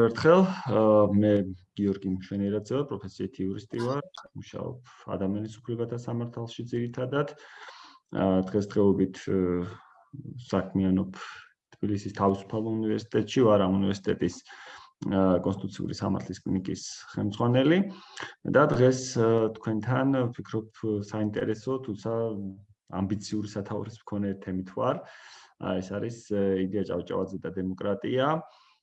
ერთხელ მე გიორგი მშვენიერაძე ვარ, პროფესიით იურისტი ვარ, მუშაობ ადამიანის უფლებათა სამართალში ძირითადად. დღესდღეობით საქმიანობ თბილისის თავისუფალ უნივერსიტეტში, ვარ ამ უნივერსიტეტის კონსტიტუციური სამართლის კლინიკის ხელმძღვანელი და დღეს თქვენთან ვფიქრობ საინტერესო, თუმცა ამბიციური სათაურის მქონე თემით ვარ. ეს არის იდეა ჭავჭავაძე და დემოკრატია.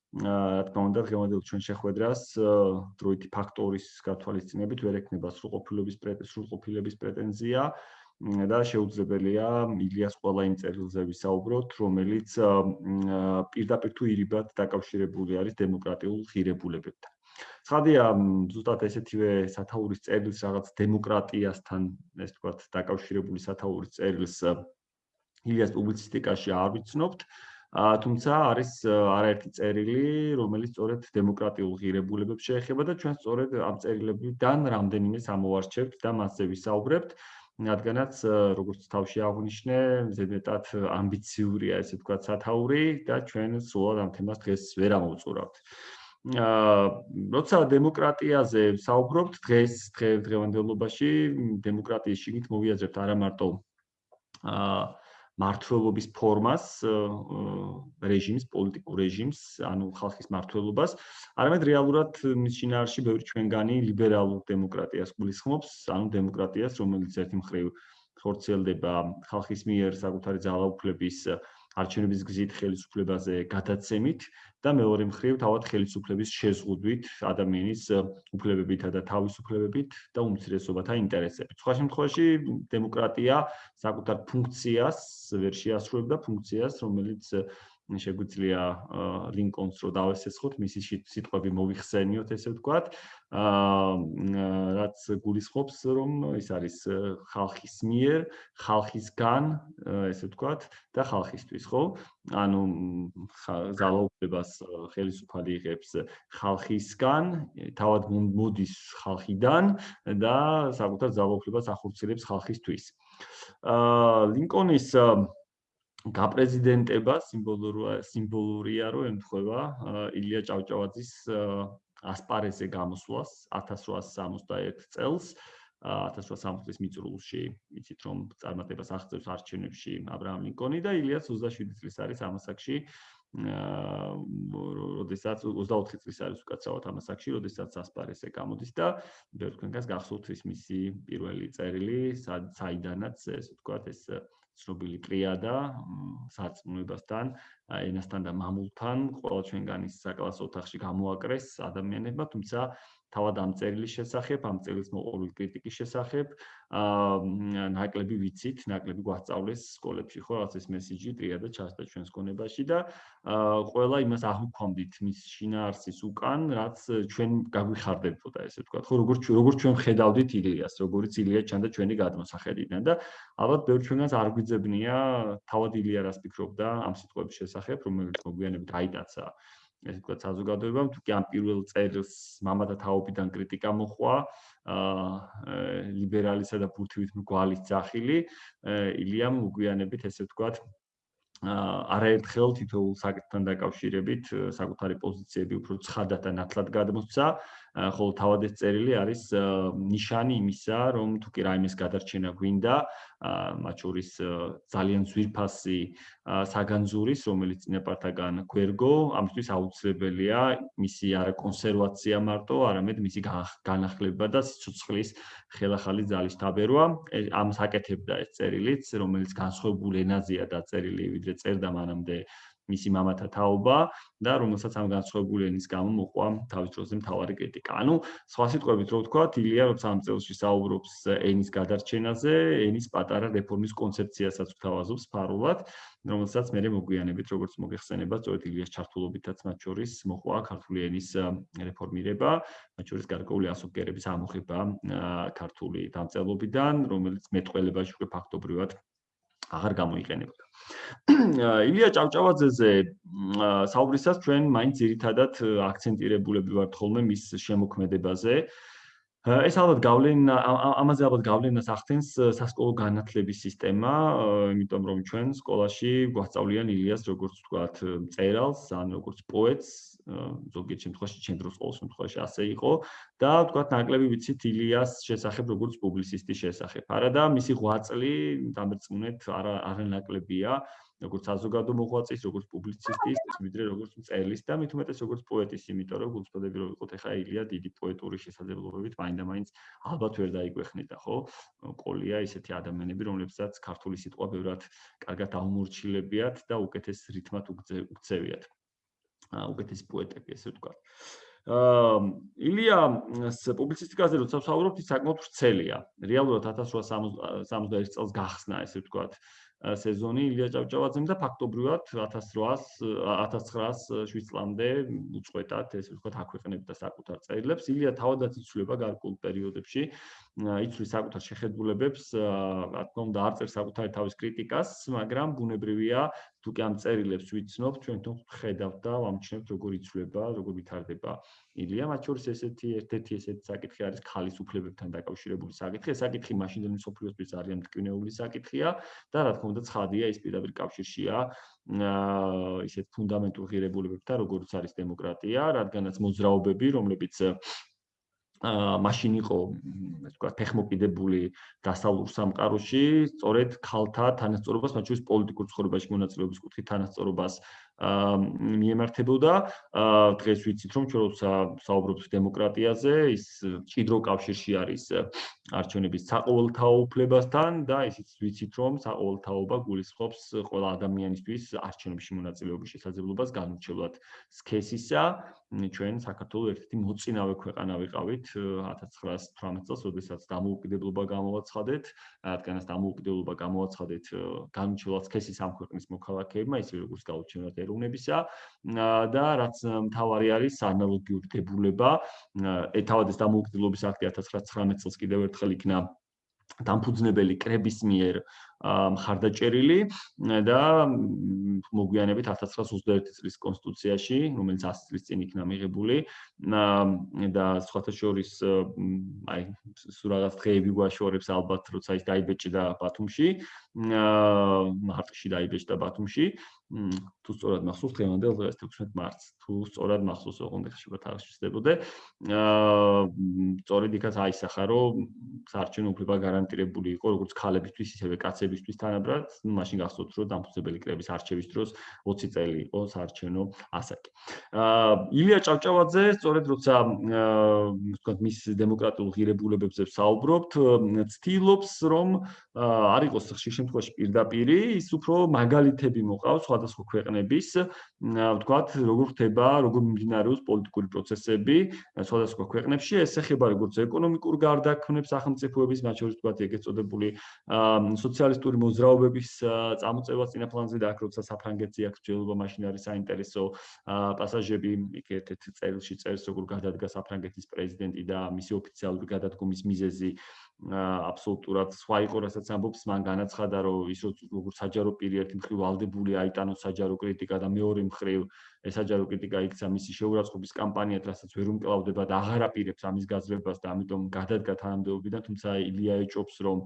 რა თქმა უნდა, დღევანდელ ჩვენ შეხვედრას დროითი ფაქტორის გათვალისწინებით ვერ ექნება სრულყოფილების სრულყოფილების პრეტენზია და შეუძლებელია ილიას ყველა იმ წერილზე ვისაუბროთ, რომელიც პირდაპირ თუ ირიბად დაკავშირებული არის დემოკრატიულ ღირებულებებთან. ცხადია, ზუსტად ესეთივე სათაურის წერილს რაღაც დემოკრატიასთან, ეს თქვათ, დაკავშირებული სათაურის წერილს ილიას პუბლიცისტიკაში არ ვიცნობთ. თუმცა არის არაერთი წერილი, რომელიც სწორედ დემოკრატიულ ღირებულებებს შეეხება და ჩვენ სწორედ ამ წერილებიდან რამდენიმე სამოვარჩევთ და მასზე ვისაუბრებთ. რადგანაც როგორც თავში აღნიშნე, ზედმეტად ამბიციურია ესე თქვა სათაური და ჩვენ სულ ამ თემას დღეს ვერ ამოვწურავთ. აა როცა დემოკრატიაზე საუბრობთ დღეს დღევანდელობაში დემოკრატიის შიგნით მოვიაზრებთ არა მარტო აა მართლობის ფორმას, რეჟიმის, პოლიტიკურ რეჟიმს, ანუ ხალხის მართლობას, არამედ რეალურად მის შინაარსში ბევრი ჩვენგანი ლიბერალურ დემოკრატიას გულისხმობს, ანუ დემოკრატიას, რომელიც ერთი მხრივ ხორციელდება ხალხის მიერ საკუთარი ძალაუფლების არჩევნების გზით ხელისუფლებაზე გადაცემით და მეორე მხრივ თავად ხელისუფლების შეზღუდვით ადამიანის უფლებებითა და თავისუფლებებით და უმცირესობათა ინტერესებით. სხვა შემთხვევაში დემოკრატია საკუთარ ფუნქციას ვერ შეასრულებდა ფუნქციას, რომელიც შეგვიძლია ლინკონს რო დავესესხოთ, მისი სიტყვები მოიხსენიოთ, ესე ვთქვათ. აა რაც გულისხმობს, რომ ის არის ხალხის მიერ, ხალხისგან, ესე ვთქვათ, და ხალხისთვის, ხო? ანუ ძალაუფლებას ხელისუფალი იღებს ხალხისგან, თავად მოდის ხალხიდან და საკუთარ ძალაუფლებას ახორციელებს ხალხისთვის. აა ლინკონის გაპრეზიდენტება სიმბოლურია სიმბოლურია რომ ემთხვევა ილია ჭავჭავაძის ასპარეზზე გამოსვლას 1861 წელს. 1860 მიწურულში იცით რომ წარმატებას აღწევს არჩევნებში ა ブラ ამ ლინკონი და ილიას 27 წლის არის ამასაკში როდესაც 24 წლის არის უკაცრავად ამასაკში როდესაც ასპარეზზე გამოდის და ბევრ თქვენგანს გახსოვთ ის მისი პირველი წერილი საიდანაც ეს ვთქვათ ეს ცნობილი ტრიადა სარწმუნოებასთან, ენასთან და მამულთან, ყველა ჩვენგანის საკლასო ოთახში გამოაკრეს ადამიანებმა, თუმცა თავად ამ წერილის შესახებ, ამ წერილის მოყოლული კრიტიკის შესახებ, აა ნაკლები ვიცით, ნაკლები გვასწავლეს სკოლებში, ხო, რაღაც ეს მესიჯი ტრიადა ჩასდა ჩვენს კონებაში და აა ყველა იმას აღვქვამდით მის შინაარსის უკან, რაც ჩვენ გაგვიხარდებოდა, ესე ვთქვათ, ხო, როგორც როგორც ჩვენ ხედავდით ილიას, როგორც ილია ჩანდა ჩვენი გადმოსახედიდან და ალბათ ბევრ ჩვენგანს არ გვიძებნია თავად ილია რას ფიქრობდა ამ სიტყვების შესახებ, რომელიც მოგვიანებით აიტაცა ესე ვთქვათ საზოგადოებამ თუ კი ამ პირველ წერილს მამათა თაობიდან კრიტიკა მოხვა აა ლიბერალისა და ბურთივით მგვალის ძახილი ილიამ უგვიანებით ესე ვთქვათ აა არაერთხელ თითოეულ საკითხთან დაკავშირებით საკუთარი პოზიციები უფრო ცხადად და ნათლად გადმოსცა ხოლო თავად ეს წერილი არის ნიშანი იმისა, რომ თუ კი რაიმეს გადარჩენა გვინდა, მათ შორის ძალიან ძვირფასი საგანძურის, რომელიც წინაპართაგან გვერგო, ამისთვის აუცილებელია მისი არა კონსერვაცია მარტო, არამედ მისი განახლება და სიცოცხლის ხელახალი ძალის დაბერვა. ამას აკეთებდა ეს წერილიც, რომელიც განსხვავებულ ენაზეა დაწერილი, ვიდრე წერდა მანამდე მისი მამათა თაობა და რომელსაც ამ განსხვავებული ენის გამო მოყვა თავის დროზე მთავარი კრიტიკა. ანუ სხვა სიტყვებით რო ვთქვა, ილია როცა ამ წელსში საუბრობს ენის გადარჩენაზე, ენის პატარა რეფორმის კონცეფციასაც ვთავაზობს ფარულად, რომელსაც მე მოგვიანებით როგორც მოგეხსენება, სწორედ ილიას ჩართულობითაც მათ შორის მოყვა ქართული ენის რეფორმირება, მათ შორის გარკვეული ასოკერების ამოხება ქართული დამწერლობიდან, რომელიც მეტყველებაში უკვე ფაქტობრივად აღარ გამოიყენებოდა. ილია ჭავჭავაძეზე საუბრისას ჩვენ მაინც ერთადად აქცენტირებულები ვართ ხოლმე მის შემოქმედებაზე. ეს ალბათ გავლენ ამაზე ალბათ გავლენას ახდენს სასკოლო განათლების სისტემა, იმიტომ რომ ჩვენ სკოლაში გვასწავლიან ილიას როგორც ვთქვათ, წერალს, ან როგორც პოეტს, ზოგიერთ შემთხვევაში ჩემ დროს ყოველ შემთხვევაში ასე იყო და ვთქვათ, ნაკლები ვიცით ილიას შესახებ როგორც პუბლიცისტის შესახებ. არა და მისი ღვაწლი დამერწმუნეთ არა არანაკლებია. როგორც საზოგადო მოღვაწის, როგორც პუბლიცისტის, ვიდრე როგორც მწერლის და მით უმეტეს როგორც პოეტის, იმიტომ რომ გულწრფელები რო ვიყოთ ახლა ილია დიდი პოეტური შესაძლებლობებით მაინდა-მაინც ალბათ ვერ დაიგვეხნიდა, ხო? ყოლია ისეთი ადამიანები, რომლებსაც ქართული სიტყვა ბევრად კარგად აუმორჩილებიათ და უკეთეს რითმად უგწევიათ. აა უკეთეს პოეტები, ესე ვთქვა. აა ილიას პუბლიცისტიკაზე როცა ვსაუბრობთ, საკმაოდ ვრცელია. რეალურად 1861 წელს გახსნა, ესე ვთქვა. სეზონი ილია ჭავჭავაძემ და ფაქტობრივად 1800 1907 წლამდე უწყვეტად ეს ვთქვათ აქვეყნებდა საკუთარ წერილებს. ილია თავადაც იცვლება გარკვეულ პერიოდებში, იცვლის საკუთარ შეხედულებებს, რა თქმა უნდა, არ წერს საკუთარი თავის კრიტიკას, მაგრამ ბუნებრივია, თუ კი ამ წერილებს ვიცნობ, ჩვენ თვითონ ხედავთ და ვამჩნევთ როგორ იცვლება, როგორ ვითარდება ილია. მათ შორის ესეთი ერთ-ერთი ესეთი საკითხი არის ქალის უფლებებთან დაკავშირებული საკითხი. ეს საკითხი მაშინდელი სოფლიოსთვის ძალიან მტკივნეული საკითხია და რა თქმა უნდა, ცხადია, ის პირდაპირ კავშირშია აა ისეთ ფუნდამენტურ ღირებულებებთან, როგორც არის დემოკრატია, რადგანაც მოძრაობები, რომლებიც მაშინ იყო ასე ვთქვათ ფეხმოკიდებული დასავლურ სამყაროში, სწორედ ქალთა თანასწორობას, მათ შორის პოლიტიკურ ცხოვრებაში მონაწილეობის კუთხით თანასწორობას მიემართებოდა. დღეს ვიცით, რომ ჩვენ როცა საუბრობთ დემოკრატიაზე, ის ჭიდრო კავშირში არის არჩევნების საყოველთაო უფლებასთან და ისიც ვიცით, რომ საყოველთაობა გულისხმობს ყველა ადამიანისთვის არჩევნებში მონაწილეობის შესაძლებლობას განურჩევლად სქესისა. ჩვენ საქართველოს ერთ-ერთი მოწინავე ქვეყანა ვიყავით 1918 წელს, როდესაც დამოუკიდებლობა გამოვაცხადეთ, რადგანაც დამოუკიდებლობა გამოვაცხადეთ განურჩევლად სქესის ამ ქვეყნის მოქალაქეებმა, ისე როგორც გაუჩინოთ ეროვნებისა და რაც მთავარი არის ანალოგიური დებულება ეთავად ეს დამოუკიდებლობის აქტი 1919 წელს კიდევ ერთხელ იქნა დამფუძნებელი კრების მიერ მხარდაჭერილი და მოგვიანებით 1921 წლის კონსტიტუციაში, რომელიც 100 წლის წინ იქნა მიღებული და სხვათა შორის აი სულ რაღაც დღეები გვაშორებს ალბათ, როცა ის დაიბეჭდა ბათუმში, მარტში დაიბეჭდა ბათუმში. თუ სწორად მახსოვს დღევანდელ დღეს 16 მარტს, თუ სწორად მახსოვს, ოღონდ ხშირად არ შეძლებოდე. აა სწორედ იქაც აისახა, რომ საარჩევნო უფლება გარანტირებული იყო როგორც ქალებისთვის, ისევე კაცებისთვის. კრებისთვის თანაბრად, მაშინ გახსოვთ, რომ დამფუძნებელი კრების არჩევის დროს 20 წელი იყო საარჩევნო ასაკი. აა ილია ჭავჭავაძე, სწორედ როცა აა ვთქვათ, მის დემოკრატიულ ღირებულებებზე საუბრობთ, ცდილობს, რომ არ იყოს ხშირ შემთხვევაში პირდაპირი, ის უფრო მაგალითები მოყავს სხვადასხვა ქვეყნების, ვთქვათ, როგორ ხდება, როგორ მიმდინარეობს პოლიტიკური პროცესები სხვადასხვა ქვეყნებში, ეს ეხება როგორც ეკონომიკურ გარდაქმნებს სახელმწიფოების, მათ შორის ვთქვათ, ეგეც წოდებული სოციალ სოციალისტური მოძრაობების წამოწევას წინაფლანზე და აქ როცა საფრანგეთზე აქვს ჯელობა მაშინ არის საინტერესო პასაჟები იქ ერთ-ერთ წერილში წერს როგორ გადადგა საფრანგეთის პრეზიდენტი და მისი ოფიციალური გადადგომის მიზეზი აბსოლუტურად სხვა იყო რასაც ამბობს მან განაცხადა რომ ის როგორ საჯარო პირი ერთი მხრივ ვალდებული აიტანოს საჯარო კრიტიკა და მეორე მხრივ ეს საჯარო კრიტიკა იქცა მისი შეურაცხყოფის კამპანიად, რასაც ვერ უმკლავდება და აღარ აპირებს ამის გაძლებას და ამიტომ გადადგა თანამდებობიდან, თუმცა ილია ეჭობს, რომ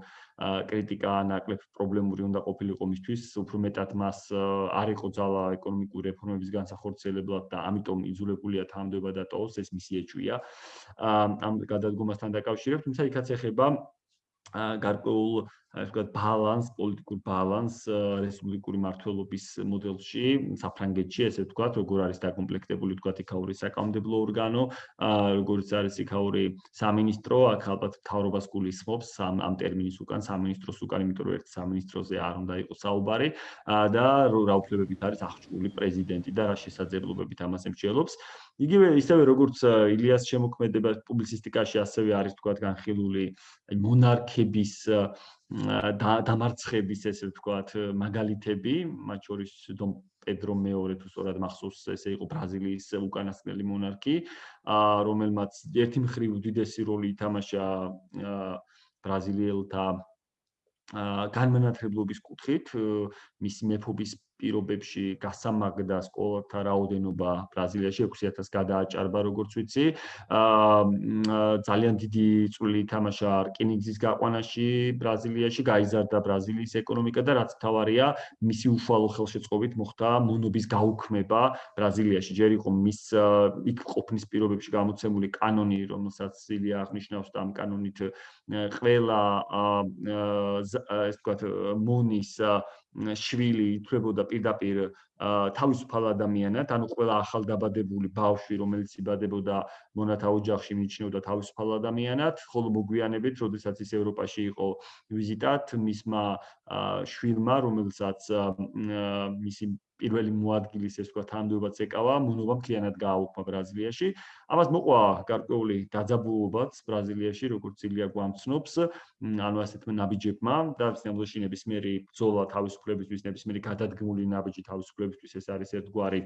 კრიტიკა ნაკლებ პრობლემური უნდა ყოფილიყო მისთვის, უფრო მეტად მას არ იყო ძალა ეკონომიკური რეფორმების განსახორციელებლად და ამიტომ იძულებულია თანამდებობა დატოვოს, ეს მისი ეჭვია. ამ გადადგომასთან დაკავშირებით, თუმცა იქაც ეხება გარკვეულ ასე ვთქვათ, ბალანს, პოლიტიკურ ბალანს რესპუბლიკური მართლობის მოდელში, საფრანგეთში, ესე ვთქვათ, როგორ არის დაკომპლექტებული ვთქვათ იქაური საკანონმდებლო ორგანო, როგორც არის იქაური სამინისტრო, აქ ალბათ თავრობას გულისხმობს ამ ამ ტერმინის უკან სამინისტროს უკან, იმიტომ რომ ერთ სამინისტროზე არ უნდა იყოს საუბარი და რა უფლებებით არის აღჭურვილი პრეზიდენტი და რა შესაძლებლობებით ამას ემჩნევლობს. იგივე ისევე როგორც ილიას შემოქმედება პუბლიცისტიკაში ასევე არის თქვათ განხილული მონარქების დამარცხების ესე ვთქვათ მაგალითები, მათ შორის დომ პედრო მეორე თუ სწორად მახსოვს, ესე იყო ბრაზილიის უკანასკნელი მონარქი, რომელმაც ერთი მხრივ უდიდესი როლი ითამაშა ბრაზილიელთა განმანათლებლობის კუთხით, მისი მეფობის პირობებში გასამაგდა სკოლათა რაოდენობა ბრაზილიაში 6000 გადააჭარბა როგორც ვიცი. აა ძალიან დიდი წვლილი ითამაშა რკინიგზის გაყვანაში ბრაზილიაში, გაიზარდა ბრაზილიის ეკონომიკა და რაც თავარია, მისი უშუალო ხელშეწყობით მოხდა მონობის გაუქმება ბრაზილიაში. ჯერ იყო მის იქ ყოფნის პირობებში გამოცემული კანონი, რომელსაც სილია აღნიშნავს და ამ კანონით ყველა ეს თქვა მონის შვილი ითვლებოდა პირდაპირ თავისუფალ ადამიანად, ანუ ყველა ახალდაბადებული ბავშვი, რომელიც იბადებოდა მონათა ოჯახში, მიჩნეოდა თავისუფალ ადამიანად, ხოლო მოგვიანებით, როდესაც ის ევროპაში იყო ვიზიტად, მისმა შვილმა, რომელსაც მისი პირველი მოადგილის ეს თქვა თანამდებობაც ეკავა, მონობა მთლიანად გააუქმა ბრაზილიაში. ამას მოყვა გარკვეული დაძაბულობაც ბრაზილიაში, როგორც ილია გვამცნობს, ანუ ასეთ ნაბიჯებმა და სამბლოში ნებისმიერი ბრძოლა თავისუფლებისთვის, ნებისმიერი გადადგმული ნაბიჯი თავისუფლებისთვის ეს არის ერთგვარი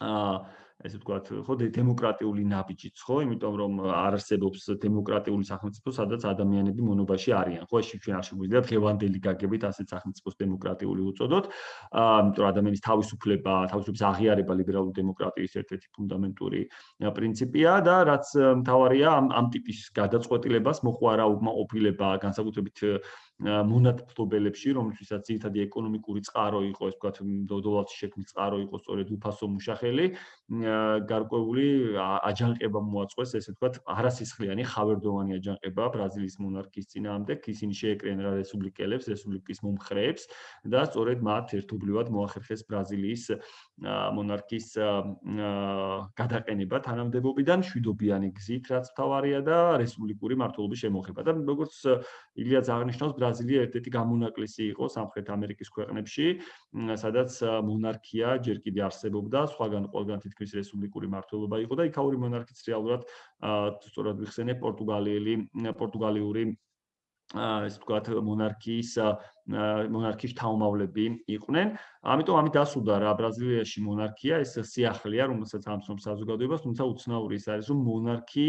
აა ესე ვთქვათ, ხო დემოკრატიული ნაბიჯიც, ხო, იმიტომ რომ არ არსებობს დემოკრატიული სახელმწიფო, სადაც ადამიანები მონობაში არიან. ხო, ეს ჩვენ არ შეგვიძლია დღევანდელი გაგებით ასეთ სახელმწიფოს დემოკრატიული უწოდოთ. აა, იმიტომ რომ ადამიანის თავისუფლება, თავისუფლების აღიარება ლიბერალური დემოკრატიის ერთ-ერთი ფუნდამენტური პრინციპია და რაც მთავარია ამ ამ ტიპის გადაწყვეტილებას მოყვარა უკმაყოფილება განსაკუთრებით მონათფლობელებში, რომელთვისაც ძირითადი ეკონომიკური წყარო იყო, ეს ვთქვათ, დოლარში შექმნილი წყარო იყო სწორედ უფასო მუშახელი, გარკვეული აჯანყება მოაწყვეს, ესე ვთქვათ, არასისხლიანი ხავერდოვანი აჯანყება ბრაზილიის მონარქიის წინააღმდეგ, ისინი შეეკრნენ რა რესპუბლიკელებს, რესპუბლიკის მომხრეებს და სწორედ მათ ერთობლივად მოახერხეს ბრაზილიის მონარქიის გადაყენება თანამდებობიდან შვიდობიანი გზით, რაც თავარია და რესპუბლიკური მართლობის შემოღება. და როგორც ილიაც აღნიშნავს, ბრაზილია ერთ-ერთი გამონაკლისი იყო სამხრეთ ამერიკის ქვეყნებში, სადაც მონარქია ჯერ კიდე არსებობდა, სხვაგან ყველგან თითქმის რესპუბლიკური მართლობა იყო და იქაური მონარქიც რეალურად სწორად ვიხსენე პორტუგალიელი პორტუგალიური ეს თქვათ მონარქიის მონარქიის თავმავლები იყვნენ. ამიტომ ამით დასუდა რა ბრაზილიაში მონარქია ეს სიახლეა, რომელსაც ამცნობს საზოგადოებას, თუმცა უცნაური ის არის, რომ მონარქი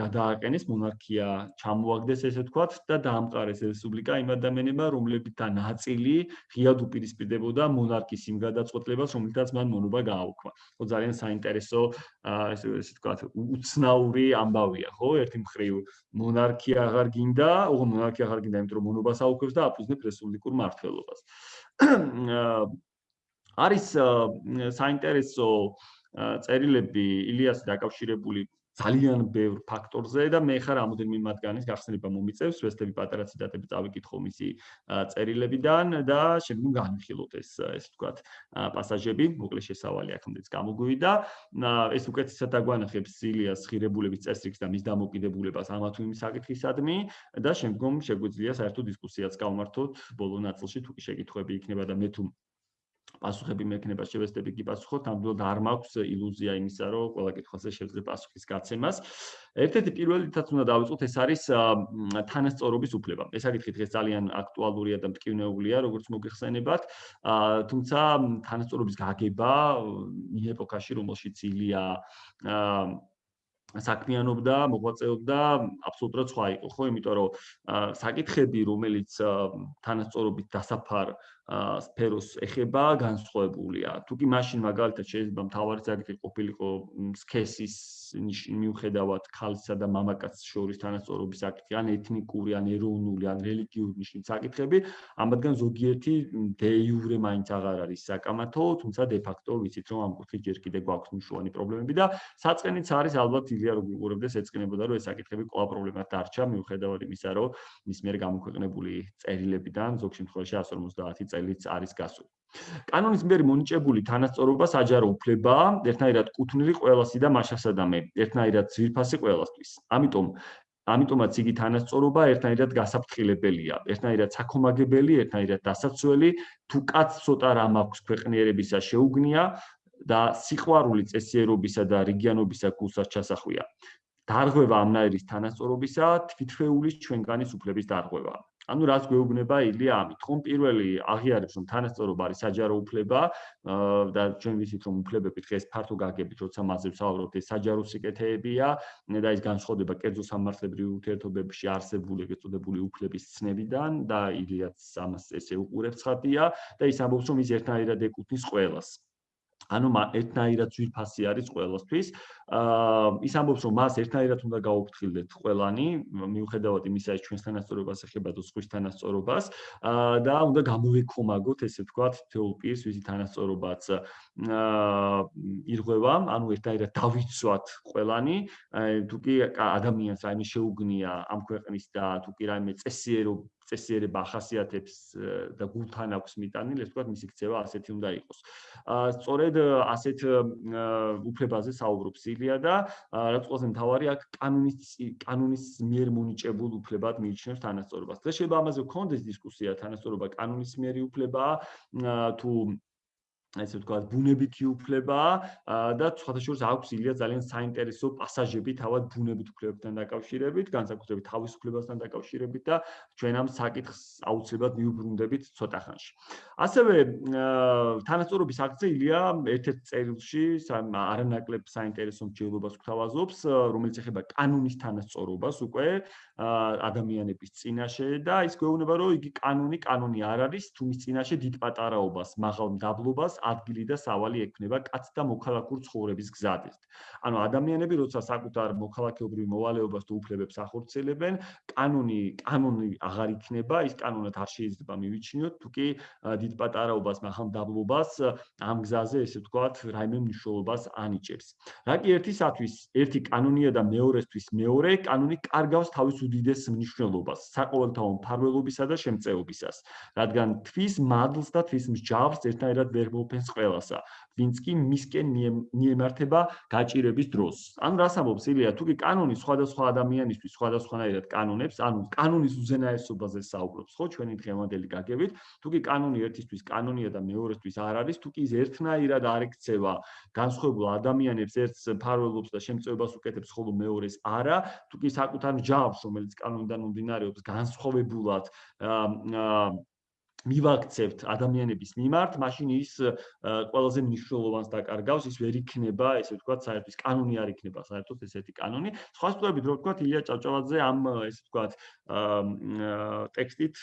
გადააყენეს, მონარქია ჩამოაგდეს ესე ვთქვათ და დაამყარეს რესპუბლიკა იმ ადამიანებმა, რომლებითა ნაწილი ღიად უპირისპირდებოდა მონარქის იმ გადაწყვეტილებას, რომელთაც მან მონობა გააუქმა. ხო ძალიან საინტერესო ესე ესე ვთქვათ უცნაური ამბავია, ხო? ერთი მხრივ მონარქია აღარ გინდა, ოღონდ მონარქია აღარ გინდა, იმიტომ რომ მონობას აუქმებს და აფუძნებს რესპუბლიკურ მართლობას. არის საინტერესო წერილები ილიასი დაკავშირებული ძალიან ბევრ ფაქტორზე და მე ხარ რამოდენიმე მათგანის გახსნება მომიწევს, ვესტები პატარა ციტატები წავიკითხო მისი წერილებიდან და შემდგომ განვიხილოთ ეს ეს ვთქვათ პასაჟები, მოკლე შესავალი აქამდეც გამოგვივიდა. ეს უკეთესად აგვანახებს ილიას ღირებულების წესრიგს და მის დამოკიდებულებას ამა თუ იმ საკითხისადმი და შემდგომ შეგვიძლია საერთო დისკუსიაც გავმართოთ ბოლო ნაწილში თუ კი შეკითხვები იქნება და მე თუ პასუხები მექნება შევესწრები კი პასუხოთ, ნამდვილად არ მაქვს ილუზია იმისა, რომ ყველა კითხვაზე შეიძლება პასუხის გაცემას. ერთ-ერთი პირველი თაც უნდა დავიწყოთ, ეს არის თანასწორობის უფლება. ეს საკითხი დღეს ძალიან აქტუალურია და მტკივნეულია, როგორც მოგეხსენებათ. თუმცა თანასწორობის გაგება იმ ეპოქაში, რომელშიც ილია საქმიანობდა, მოღვაწეობდა, აბსოლუტურად სხვა იყო, ხო? იმიტომ რომ საკითხები, რომელიც თანასწორობით დასაფარ სფეროს ეხება განსხვავებულია. თუ კი მაშინ მაგალითად შეიძლება მთავარი საკითხი ყოფილიყო სქესის მიუხედავად ქალისა და მამაკაცის შორის თანასწორობის საკითხი, ან ეთნიკური, ან ეროვნული, ან რელიგიური ნიშნის საკითხები, ამათგან ზოგიერთი დე იურე მაინც აღარ არის საკამათო, თუმცა დე ფაქტო ვიცით რომ ამ კუთხით ჯერ კიდე გვაქვს მნიშვნელოვანი პრობლემები და საწყენიც არის ალბათ ილია რო გიყურებდეს ეცკნებოდა რომ ეს საკითხები ყველა პრობლემად დარჩა მიუხედავად იმისა რომ მის მიერ გამოქვეყნებული წერილებიდან ზოგ შემთხვევაში 150 წელიც არის გასული. კანონის მიერ მონიჭებული თანასწორობა საჯარო უფლებაა, ერთნაირად კუთვნილი ყველასი და მასშტაბსადამე, ერთნაირად ძვირფასი ყველასთვის. ამიტომ ამიტომაც იგი თანასწორობა ერთნაირად გასაფრთხილებელია, ერთნაირად საქომაგებელი, ერთნაირად დასაცველი, თუ კაც ცოტა რამ აქვს ქვეყნიერებისა შეუგნია და სიყვარული წესიერობისა და რეგიონობისა გულსაც ჩასახვია. დარღვევა ამნაირის თანასწორობისა თვითფეულის ჩვენგანის უფლების დარღვევა. ანუ რაც გვეუბნება ილია ამით, ხომ პირველი აღიარებს რომ თანასწორობა არის საჯარო უფლება და ჩვენ ვიცით რომ უფლებები დღეს ფართო გაგებით, როცა მასზე ვსაუბრობთ, ეს საჯარო სიკეთეებია და ის განსხვავდება კერძო სამართლებრივ ურთიერთობებში არსებული ეგრეთ წოდებული უფლების ცნებიდან და ილიაც ამას ესე უყურებს ხათია და ის ამბობს რომ ის ერთნაირად ეკუთვნის ყველას. ანუ ერთნაირად ძვირფასი არის ყოველთვის. აა ის ამბობს, რომ მას ერთნაირად უნდა გაუფრთხილდეთ ყველანი, მიუხედავად იმისა, რომ ჩვენს თანასწორობას ეხება თუ სხვის თანასწორობას, აა და უნდა გამოვიქომაგოთ, ესე ვთქვათ, თეულ პირს, ვისი თანასწორობაც აა ირღვევა, ანუ ერთნაირად დავიცვათ ყველანი, თუ კი ადამიანს რაიმე შეუგნია ამ ქვეყნის და თუ კი რაიმე წესიერო წესიერება ახასიათებს და გულთან აქვს მიტანილი, ეს თქვათ მისი ქცევა ასეთი უნდა იყოს. აა სწორედ ასეთ უფლებაზე საუბრობს ილია და რაც ყველაზე მთავარი აქ კანონის კანონის მიერ მონიჭებულ უფლებად მიიჩნევს თანასწორობას. და შეიძლება ამაზე გქონდეს დისკუსია თანასწორობა კანონის მიერი უფლებაა თუ ესე ვთქვათ, ბუნებითი უფლება და სხვადასხვა აქვს ილია ძალიან საინტერესო პასაჟები თავად ბუნებით უფლებებთან დაკავშირებით, განსაკუთრებით თავისუფლებასთან დაკავშირებით და ჩვენ ამ საკითხს აუცილებლად მიუბრუნდებით ცოტა ხანში. ასევე თანასწორობის აქცია ილია ერთ-ერთ წერილში არანაკლებ საინტერესო მსჯელობას გვთავაზობს, რომელიც ეხება კანონის თანასწორობას უკვე ადამიანების წინაშე და ის გვეუბნება, რომ იგი კანონი კანონი არ არის, თუ მის წინაშე დიდ პატარაობას, მაღალ დაბლობას ადგილი და სავალი ექნება კაც და მოქალაქურ ცხოვრების გზადით. ანუ ადამიანები როცა საკუთარ მოქალაქეობრივ მოვალეობას თუ უფლებებს ახორციელებენ, კანონი კანონი აღარ იქნება, ის კანონად არ შეიძლება მივიჩინოთ, თუ კი დიდ პატარაობას, მაღალ დაბლობას ამ გზაზე ესე ვთქვათ, რაიმე მნიშვნელობას ანიჭებს. რა კი ერთისათვის ერთი კანონია და მეორესთვის მეორე კანონი კარგავს თავის უდიდეს მნიშვნელობას საყოველთაო მფარველობისა და შემწეობისას, რადგან თვის მადლს და თვის მსჯავრს ერთნაირად ვერ მოფენს ყველასა. ვინც კი მისკენ მიემართება გაჭირების დროს. ანუ რას ამბობს ილია, თუ კი კანონი სხვადასხვა ადამიანისთვის სხვადასხვანაირად კანონებს, ანუ კანონის უზენაესობაზე საუბრობს, ხო, ჩვენი დღევანდელი გაგებით, თუ კი კანონი ერთისთვის კანონია და მეორესთვის არ არის, თუ კი ის ერთნაირად არ ექცევა განსხვავებულ ადამიანებს ერთს ფარველობს და შემწეობას უკეთებს, ხოლო მეორეს არა, თუ კი საკუთარ ჯავს, რომელიც კანონიდან მომდინარეობს, განსხვავებულად აა მივაქცევთ ადამიანების მიმართ, მაშინ ის ყველაზე მნიშვნელოვანს დაკარგავს, ის ვერ იქნება, ესე ვთქვათ, საერთოდ ის კანონი არ იქნება, საერთოდ ესეთი კანონი. სხვა სწორებით, რო ვთქვათ, ილია ჭავჭავაძე ამ ესე ვთქვათ, ტექსტით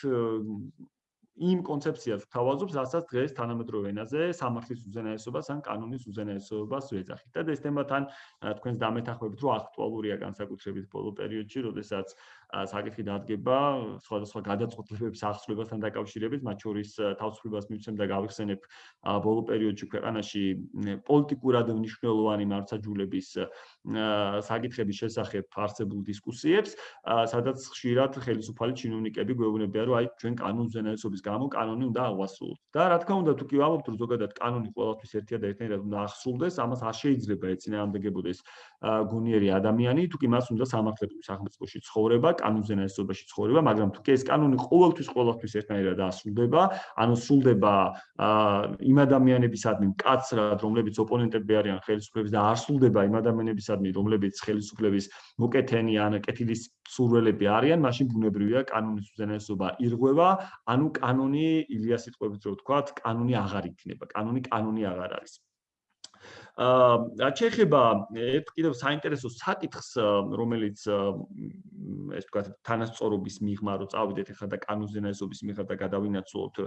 იმ კონცეფციას გვთავაზობს, რასაც დღეს თანამედროვე ენაზე სამართლის უზენაესობას ან კანონის უზენაესობას ვეძახით. და ეს თემა თან თქვენს დამეთახმებით, რომ აქტუალურია განსაკუთრებით ბოლო პერიოდში, როდესაც საკითხი დადგება სხვადასხვა გადაწყვეტილებების აღსრულებასთან დაკავშირებით, მათ შორის თავისუფლებას მივცემ და გავიხსენებ ბოლო პერიოდში ქვეყანაში პოლიტიკურად მნიშვნელოვანი მართლმსაჯულების საკითხების შესახებ არსებულ დისკუსიებს, სადაც ხშირად ხელისუფალი ჩინოვნიკები გვეუბნებიან, რომ აი ჩვენ კანონზენაესობის გამო კანონი უნდა აღვასრულოთ. და რა თქმა უნდა, თუ კი ვამბობთ, რომ ზოგადად კანონი ყოველთვის ერთია და ერთნაირად უნდა აღსრულდეს, ამას არ შეიძლება ეცინაამდეგებოდეს გონიერი ადამიანი, თუ კი მას უნდა სამართლებრივ სახელმწიფოში ცხოვრება, კანონზე ნაესობაში ცხოვრება, მაგრამ თუ კი ეს კანონი ყოველთვის ყოველთვის ერთნაირად ასრულდება, ანუ სრულდება იმ ადამიანებისადმი მკაცრად, რომლებიც ოპონენტები არიან ხელისუფლების და არ სრულდება იმ ადამიანებისადმი, რომლებიც ხელისუფლების მოკეთენი ან კეთილის სურველები არიან, მაშინ ბუნებრივია კანონის უზენაესობა ირღვევა, ანუ კანონი ილიას სიტყვებით რო ვთქვათ, კანონი აღარ იქნება, კანონი კანონი აღარ არის. აა ჩეხება ერთ კიდევ საინტერესო საკითხს რომელიც ეს თქვა თანასწორობის მიღმა რო წავიდეთ ახლა და კანონზენაესობის მიღმა და გადავინაცვლოთ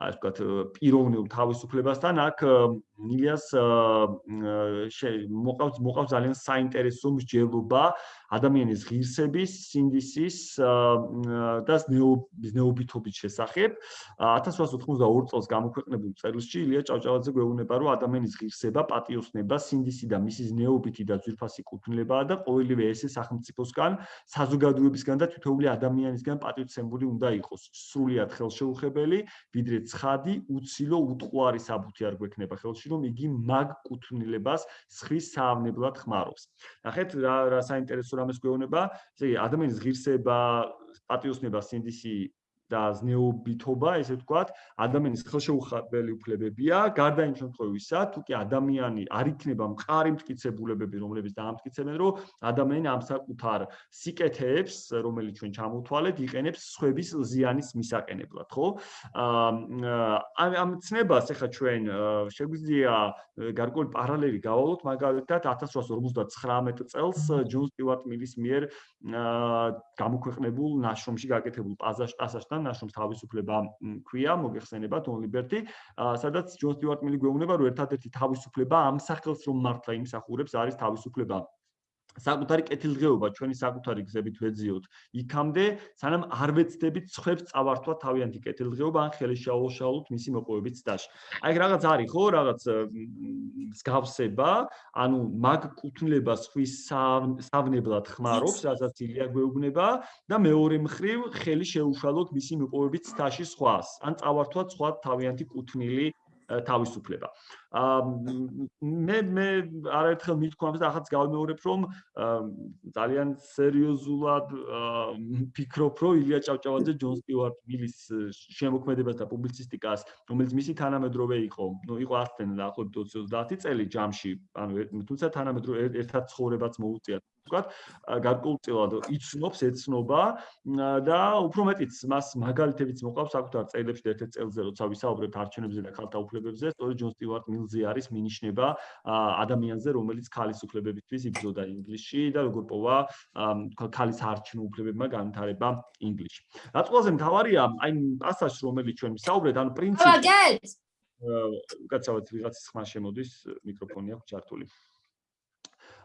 ასე თქვა პიროვნულ თავისუფლებასთან აქ ნილიას მოყავს მოყავს ძალიან საინტერესო მსჯელობა ადამიანის ღირსების, სინდისის და ნეობითობის შესახებ 1882 წელს გამოქვეყნებულ წერილში ილია ჭავჭავაძე გვეუბნება რომ ადამიანის ღირსება, პატიოსნება, სინდისი და მისის ნეობითი და ძვირფასი კუთვნილებაა და ყოველივე ესე სახელმწიფოსგან, საზოგადოებისგან და თითოეული ადამიანისგან პატივცემული უნდა იყოს. სრულიად ხელშეუხებელი, ვიდრე ცხადი, უცილო, უტყუარი საბუთი არ გვექნება ხელში, რომ იგი მაგ კუთვნილებას სხრის საავნებლად ხმარობს. ნახეთ რა რა საინტერესო რამეს გვეუბნება, ესე იგი ადამიანის ღირსება, პატიოსნება, სინდისი და ზნეობითობა, ესე ვთქვათ, ადამიანის ხელშეუხებელი უფლებებია, გარდა იმ შემთხვევისა, თუ კი ადამიანი არ იქნება მყარი მტკიცებულებები, რომლებიც დაამტკიცებენ, რომ ადამიანი ამ საკუთარ სიკეთეებს, რომელიც ჩვენ ჩამოთვალეთ, იყენებს სხვების ზიანის მისაყენებლად, ხო? აა ამ ცნებას ახლა ჩვენ შეგვიძლია გარკვეული პარალელი გავალოთ, მაგალითად 1859 წელს ჯონ სტიუარტ მილის მიერ გამოქვეყნებულ ნაშრომში გაკეთებულ პაზაშტასასთან ნაშრომს თავისუფლება ქვია, მოგეხსენებათ ონ ლიბერტი, სადაც ჯონ სტიუარტ მილი გვეუბნება, რომ ერთადერთი თავისუფლება ამ სახელს რომ მართლა იმსახურებს არის თავისუფლება საკუთარი კეთილდღეობა ჩვენი საკუთარი გზებით ვეძიოთ იქამდე სანამ არ ვეცდებით ცხებს წავართვა თავიანთი კეთილდღეობა ან ხელი შეაუშალოთ მისი მოპოვებით დაში. აი რაღაც არის ხო რაღაც მსგავსება, ანუ მაგ კუთვნილებას ხვის სავნებლად ხმარობს, რასაც ილია გვეუბნება და მეორე მხრივ ხელი შეუშალოთ მისი მოპოვებით დაში სხვას, ან წავართვათ სხვა თავიანთი კუთვნილი თავისუფლება. აა მე მე არაერთხელ მithქვამს და ახაც გავიმეორებ რომ ძალიან სერიოზულად ფიქრობ რომ ილია ჭავჭავაძე ჯონ სტიუარტ მილის შემოქმედებას და პუბლიცისტიკას რომელიც მისი თანამედროვე იყო, ნუ იყო ასტენ დაახლოებით 20-30 წელი ჯამში, ანუ თუმცა თანამედროვე ერთად ცხოვრებაც მოუწია ვთქვათ, გარკვეულწილად იცნობს, ეცნობა და უფრო მეტიც მას მაგალითებიც მოყავს საკუთარ წერილებში ერთ-ერთ წელზე როცა ვისაუბრებთ არჩევნებზე და ქალთა უფლებებზე, სწორედ ჯონ სტიუარტ მილზი არის მინიშნება ადამიანზე, რომელიც ქალის უფლებებისთვის იბრძოდა ინგლისში და როგორ პოვა ქალის არჩევნო უფლებებმა განვითარება ინგლისში. რაც ყველაზე მთავარია, აი პასაჟს რომელიც ჩვენ ვისაუბრეთ, ანუ პრინციპი კაცავთ ვიღაცის ხმა შემოდის მიკროფონი აქვს ჩართული.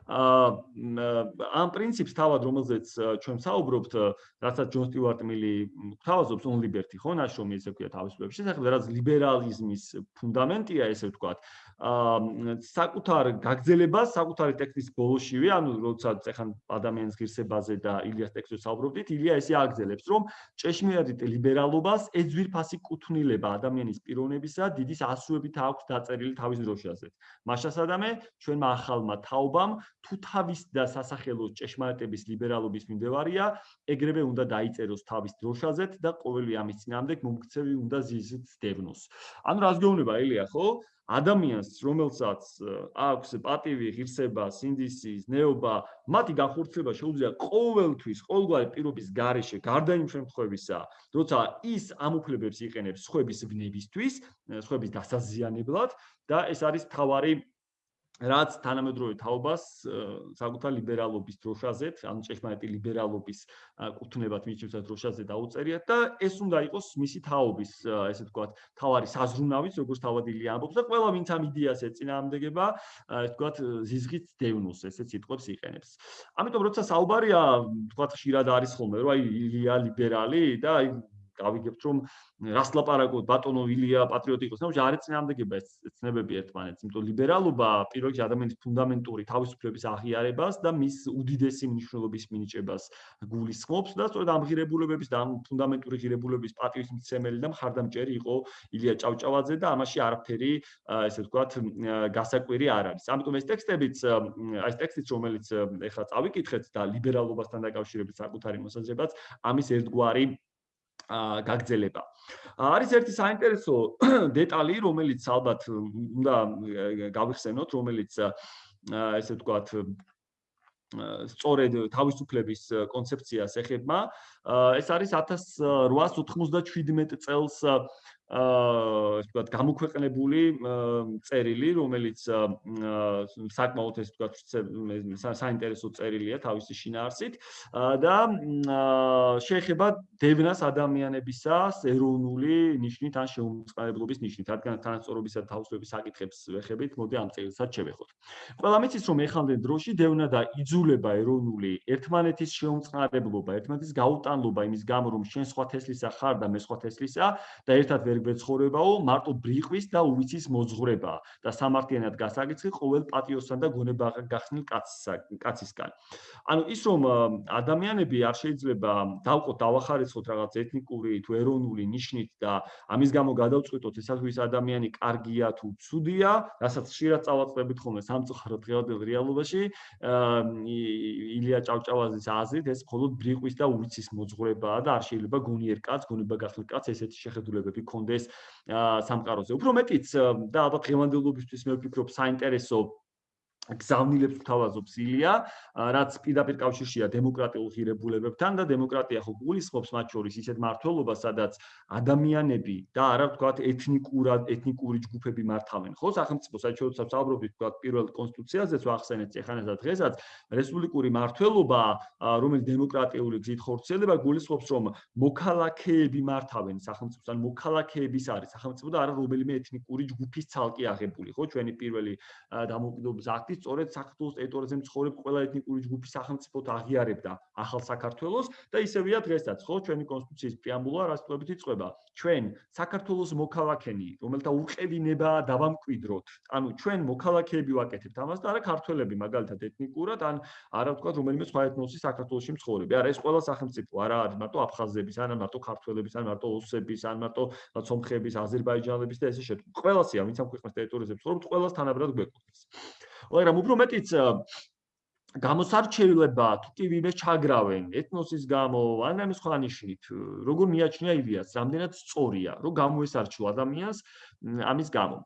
ამ პრინციპს თავად რომელზეც ჩვენ საუბრობთ, რასაც ჯონ სტიუარტ მილი თავაზობს on liberty ხო, ნაშრომი ესე ქვია თავისუფლების შესახებ, რაც ლიბერალიზმის ფუნდამენტია, ესე ვთქვათ. აა საკუთარ გაგზელებას, საკუთარი ტექსტის ბოლოშივე, ანუ როდესაც ეხან ადამიანის ღირსებაზე და ილიას ტექსტზე საუბრობდით, ილია ესე აგზელებს, რომ ჭეშმარიტ ლიბერალობას ეძვირფასი კუთვნილება ადამიანის პიროვნებისა დიდის ასუებით აქვს დაწერილი თავის დროშაზე. მაშასადამე ჩვენმა ახალმა თაობამ თუ თავის და სასახელოს ჭეშმარიტების ლიბერალობის მიმდევარია, ეგრევე უნდა დაიწეროს თავის დროშაზეთ და ყოველი ამის წინამდებ მომქცევი უნდა ზიზით დევნოს. ანუ რას გეუბნება ელია, ხო? ადამიანს, რომელსაც აქვს პატივი, ღირსება, სინდისი, ზნეობა, მათი განხორციელება შეუძლია ყოველთვის, ყოველგვარი პირობის გარეშე, გარდა იმ შემთხვევისა, როცა ის ამ უფლებებს იყენებს სხვების ვნებისთვის, სხვების დასაზიანებლად და ეს არის თავარი რაც თანამედროვე თაობას საკუთარ ლიბერალობის დროშაზეთ, ანუ ჭეშმარიტი ლიბერალობის კუთვნებად მიჩნევს დროშაზე დაუწერიათ და ეს უნდა იყოს მისი თაობის, ესე ვთქვათ, თავარი საზრუნავიც, როგორც თავადილი ამბობს და ყველა ვინც ამ იდეას ეწინააღმდეგება, ესე ვთქვათ, ზიზღით დევნოს, ესე სიტყვებს იყენებს. ამიტომ როცა საუბარია, ვთქვათ, ხშირად არის ხოლმე, რომ აი ილია ლიბერალი და აი გავიგებთ რომ რას ლაპარაკობთ ბატონო ილია პატრიოტი იყოს. ნუ არ ეწინააღმდეგება ეს ცნებები ერთმანეთს იმიტომ ლიბერალობა პირველში ადამიანის ფუნდამენტური თავისუფლების აღიარებას და მის უდიდესი მნიშვნელობის მინიჭებას გულისხმობს და სწორედ ამ ღირებულებების და ამ ფუნდამენტური ღირებულების პატრიოტიზმელი და მხარდამჭერი იყო ილია ჭავჭავაძე და ამაში არაფერი ესე ვთქვათ გასაკვირი არ არის. ამიტომ ეს ტექსტებიც ეს ტექსტიც რომელიც ეხლა წავიკითხეთ და ლიბერალობასთან დაკავშირებით საკუთარი მოსაზრებაც ამის ერთგვარი გაგზელება. არის ერთი საინტერესო დეტალი, რომელიც ალბათ უნდა გავიხსენოთ, რომელიც ესე ვთქვათ სწორედ თავისუფლების კონცეფციას ეხება. ეს არის 1897 წელს აა ისე ვთქვათ გამოქვეყნებული წერილი, რომელიც საკმაოდ ესე ვთქვათ საინტერესო წერილია თავისი შინაარსით და შეეხება დევნას ადამიანებისას ეროვნული ნიშნით ან შეუმწყებლობის ნიშნით, რადგან თანასწორობისა და თავისუფლების საკითხებს ვეხებით, მოდი ამ წერილსაც შევეხოთ. ყველა მიცის რომ ეხამდენ დროში დევნა და იძულება ეროვნული ერთმანეთის შეუმწყებლობა, ერთმანეთის გაუტანლობა იმის გამო რომ შენ სხვა თესლისა ხარ და მე სხვა თესლისა და ერთად ვერ გვეცხოვრებაო მარტო ბრიყვის და უვიცის მოძღვრება და სამართლიანად გასაგიცხი ყოველ პატიოსთან და გონება გახსნილ კაცისგან. ანუ ის რომ ადამიანები არ შეიძლება დავყოთ დავახარიცხოთ რაღაც ეთნიკური თუ ეროვნული ნიშნით და ამის გამო გადავწყვიტოთ ესაც ვის ადამიანი კარგია თუ ცუდია, რასაც ხშირად წავაწყდებით ხოლმე სამწუხაროდ დღევანდელ რეალობაში, ილია ჭავჭავაძის აზრით ეს მხოლოდ ბრიყვის და უიცის მოძღვრებაა და არ შეიძლება გონიერ კაც, გონება გახილ კაც ესეთი შეხედულებები კონდეს სამყაროზე. უფრო მეტიც და ალბათ ღემანდელობისთვის მე ვფიქრობ საინტერესო გზავნილებს თავაზობს ილია, რაც პირდაპირ კავშირშია დემოკრატიულ ღირებულებებთან და დემოკრატია ხო გულისხმობს მათ შორის ისეთ მართლობას, სადაც ადამიანები და არა ვთქვათ ეთნიკურად ეთნიკური ჯგუფები მართავენ. ხო, სახელმწიფო საჩვეულოც საუბრობთ ვთქვათ პირველ კონსტიტუციაზეც ვახსენეთ ეხანას და დღესაც რესპუბლიკური მართლობა, რომელიც დემოკრატიული გზით ხორციელდება, გულისხმობს რომ მოქალაქეები მართავენ სახელმწიფოს, ან მოქალაქეების არის სახელმწიფო და არა რომელიმე ეთნიკური ჯგუფის ცალკე აღებული, ხო, ჩვენი პირველი დამოუკიდებლობის აქტი სწორედ საქართველოს ტერიტორიაზე მცხოვრებ ყველა ეთნიკური ჯგუფის სახელმწიფოდ აღიარებდა ახალ საქართველოს და ისევია დღესაც, ხო, ჩვენი კონსტიტუციის პრეამბულა რასწორებით იწובה. ჩვენ საქართველოს მოქალაქენი, რომელთა უყევინებაა დავამკვიდროთ. ანუ ჩვენ მოქალაქეები ვაკეთებთ ამას და არა ქართველები მაგალითად ეთნიკურად ან არა ვთქვა რომელიმე სხვა ეთნოსის საქართველოსში მცხოვრები. არა, ეს ყველა სახელმწიფო არა არის მარტო აფხაზების, ან მარტო ქართველების, ან მარტო ოსების, ან მარტო სომხების, აზერბაიჯანელების და ესე შეთ. ყველასია, ვინც ამ ქვეყნის ტერიტორიაზე მცხოვრობთ, ყველას თანაბრად გვეკუთვნის. მაგრამ უფრო მეტიც გამოსარჩევლება თუ კი ვინმე ჩაგრავენ ეთნოსის გამო ან ამ სხვა ნიშნით როგორ მიაჩნია იდეას რამდენად სწორია რომ გამოესარჩუ ადამიანს ამის გამო.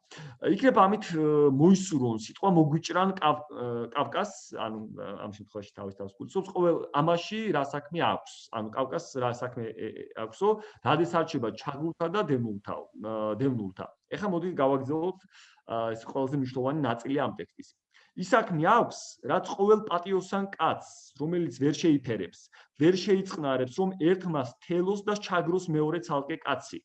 იქნება ამით მოისურონ სიტყვა მოგვიჭრან კავკას ანუ ამ შემთხვევაში თავის თავს გულისხმობს ყოველ ამაში რა საქმე აქვს? ანუ კავკას რა საქმე აქვსო რადის არჩება ჩაგულთა და დემულთა დემულთა ეხლა მოდი გავაგზავნოთ ეს ყველაზე მნიშვნელოვანი ნაწილი ამ ტექსტის ისაქმე აქვს, რაც ყოველ პატიოსან კაცს, რომელიც ვერ შეიფერებს, ვერ შეიწყნარებს, რომ ერთმას თელოს და ჩაგროს მეორე ცალკე კაცი.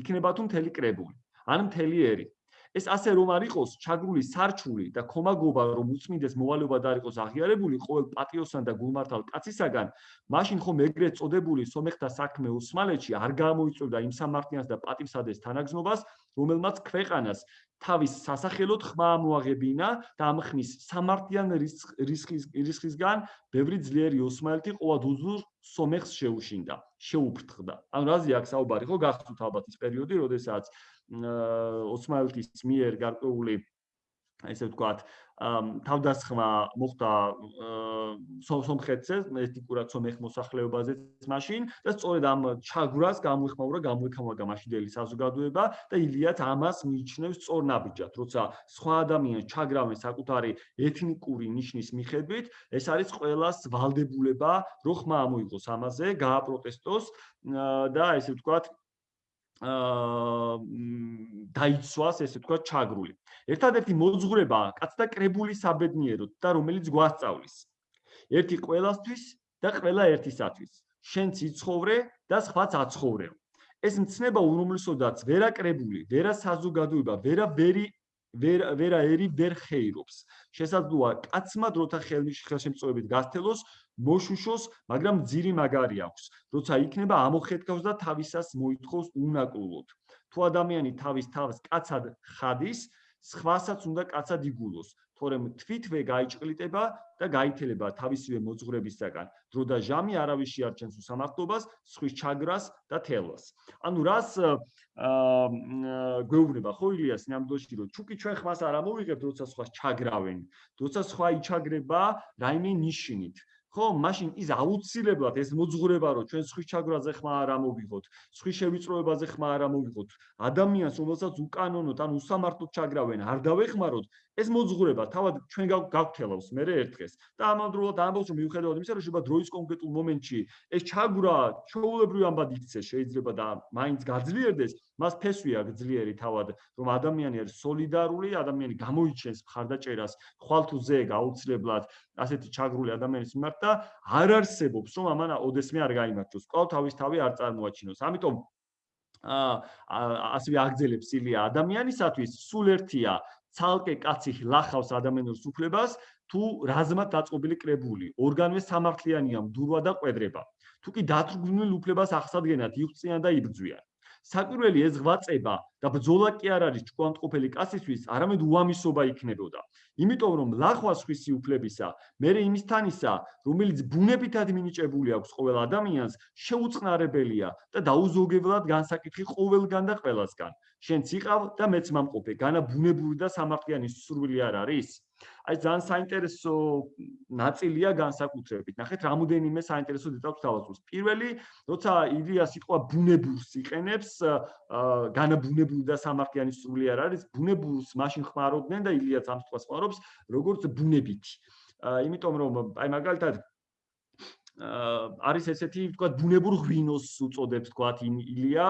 იქნება თუ მთელი კრებული, ან მთელი ერი. ეს ასე რომ არ იყოს ჩაგრული სარჩული და კომაგობა რომ უწმინდეს მოვალეობა და არ იყოს აღიარებული ყოველ პატიოსან და გულმართალ კაცისაგან, მაშინ ხომ ეგრეთ წოდებული სომეხთა საქმე ოსმალეთში არ გამოიწვევდა იმ სამართლიანს და პატივსადეს თანაგზნობას, რომელმაც ქვეყანას თავის სასახელოდ ხმა მოაღებინა და ამ ხმის სამართლიან რისხის რისხისგან ბევრი ძლიერი ოსმალეთი ყოვად უზურ სომეხს შეუშინდა, შეუფრთხდა. ანუ რაზეა აქ საუბარი ხო გახსოვთ ალბათ ის პერიოდი, როდესაც ოსმალეთის მიერ გარკვეული ესე ვთქვათ, თავდასხმა მოხდა სომხეთზე, ეთნიკურად სომეხ მოსახლეობაზეც მაშინ და სწორედ ამ ჩაგვრას გამოიხმაურა გამოიქამაგა მაშინდელი საზოგადოება და ილიათ ამას მიიჩნევს სწორნაბიჯად, როცა სხვა ადამიანს ჩაგრავენ საკუთარი ეთნიკური ნიშნის მიხედვით, ეს არის ყოველას ვალდებულება, რო ხმა ამოიღოს ამაზე, გააპროტესტოს და ესე ვთქვათ აა დაიცვას ესე თქვა ჩაგრული. ერთადერთი მოძღვრება კაცთა კრებული საბედნიეროდ და რომელიც გვასწავლის. ერთი ყველასთვის და ყველა ერთისათვის. შენ ციცხოვრე და სხვაც აცხოვრეო. ეს მცნება უმრავლესოდაც ვერაკრებული, ვერა საზოგადოება, ვერა ვერი ვერა ვერა ერი ვერ ხეირობს. შესაძლოა კაცმა დროთა ხელშემწოებით გასთელოს მოშუშოს, მაგრამ ძირი მაგარი აქვს, როცა იქნება ამოხეთქავს და თავისას მოითხოვს უნაკლულოდ. თუ ადამიანი თავის თავს კაცად ხადის, სხვასაც უნდა კაცად იგულოს, თორემ თვითვე გაიჭყლიტება და გაითელება თავისივე მოძღვრებისაგან. დრო და ჟამი არავის შეარჩენს უსამართლობას, სხვის ჩაგრას და თელვას. ანუ რას გვეუბნება ხო ილიას ნამდვილში რომ ჩუკი ჩვენ ხმას არ ამოვიღებთ, როცა სხვას ჩაგრავენ, როცა სხვა იჩაგრება რაიმე ნიშნით. ხო, მაშინ ის აუცილებლად ეს მოძღვრება რომ ჩვენ სხვის ჩაგვრაზე ხმა არ ამოვიღოთ, სხვის შევიწროებაზე ხმა არ ამოვიღოთ, ადამიანს რომელსაც უკანონოდ ან უსამართლოდ ჩაგრავენ, არ დავეხმაროთ, ეს მოძღვრება თავად ჩვენ გავგთელავს მე ერთ დღეს და ამავდროულად ამბობს რომ მიუხედავად იმისა რომ შეიძლება დროის კონკრეტულ მომენტში ეს ჩაგვრა ჩაულებრივ ამბად იქცეს შეიძლება და მაინც გაძლიერდეს მას ფესვია გძლიერი თავად რომ ადამიანი არის სოლიდარული ადამიანი გამოიჩენს მხარდაჭერას ხვალთუზე გაუცლებლად ასეთი ჩაგრული ადამიანის მიმართ და არ არსებობს რომ ამან ოდესმე არ გამოიმართოს ყოველ თავის თავი არ წარმოაჩინოს. ამიტომ აა ასევე აგძელებს ილია ადამიანისათვის სულ ერთია ცალკე კაცი ლახავს ადამიანის უფლებას თუ რაზმად დაწყობილი კრებული ორგანოე სამართლიანია მდურვა და ყვედრება თუ კი დათრგუნულ უფლებას ახსადგენად იხწიან და იბძვიან საკვირველი ეს ღვაწება და ბძოლა კი არ არის ჭკვანტყოფელი კაცისთვის, არამედ უამისობა იქნებოდა. იმიტომ რომ ლახვა სხვისი უფლებისა, მერე იმისთანისა, რომელიც ბუნებითად მინიჭებული აქვს ყოველ ადამიანს, შეუწყნარებელია და დაუზოგებლად განსაკითხი ყოველგან და ყველასგან. შენც იყავ და მეც მომყოფე, განა ბუნებული და სამართლიანი სურვილი არ არის? აი ძალიან საინტერესო ნაწილია განსაკუთრებით. ნახეთ, რამოდენიმე საინტერესო დეტალს თავაზობს. პირველი, როცა ილია სიტყვა ბუნებურს იყენებს, განაბუნებული და სამართლიანი სრული არ არის, ბუნებურს მაშინ ხმარობდნენ და ილიაც ამ სიტყვას ხმარობს, როგორც ბუნებითი. იმიტომ რომ აი მაგალითად არის ესეთი თქვა ბუნებურ ღვინოს უწოდებს თქვა ილია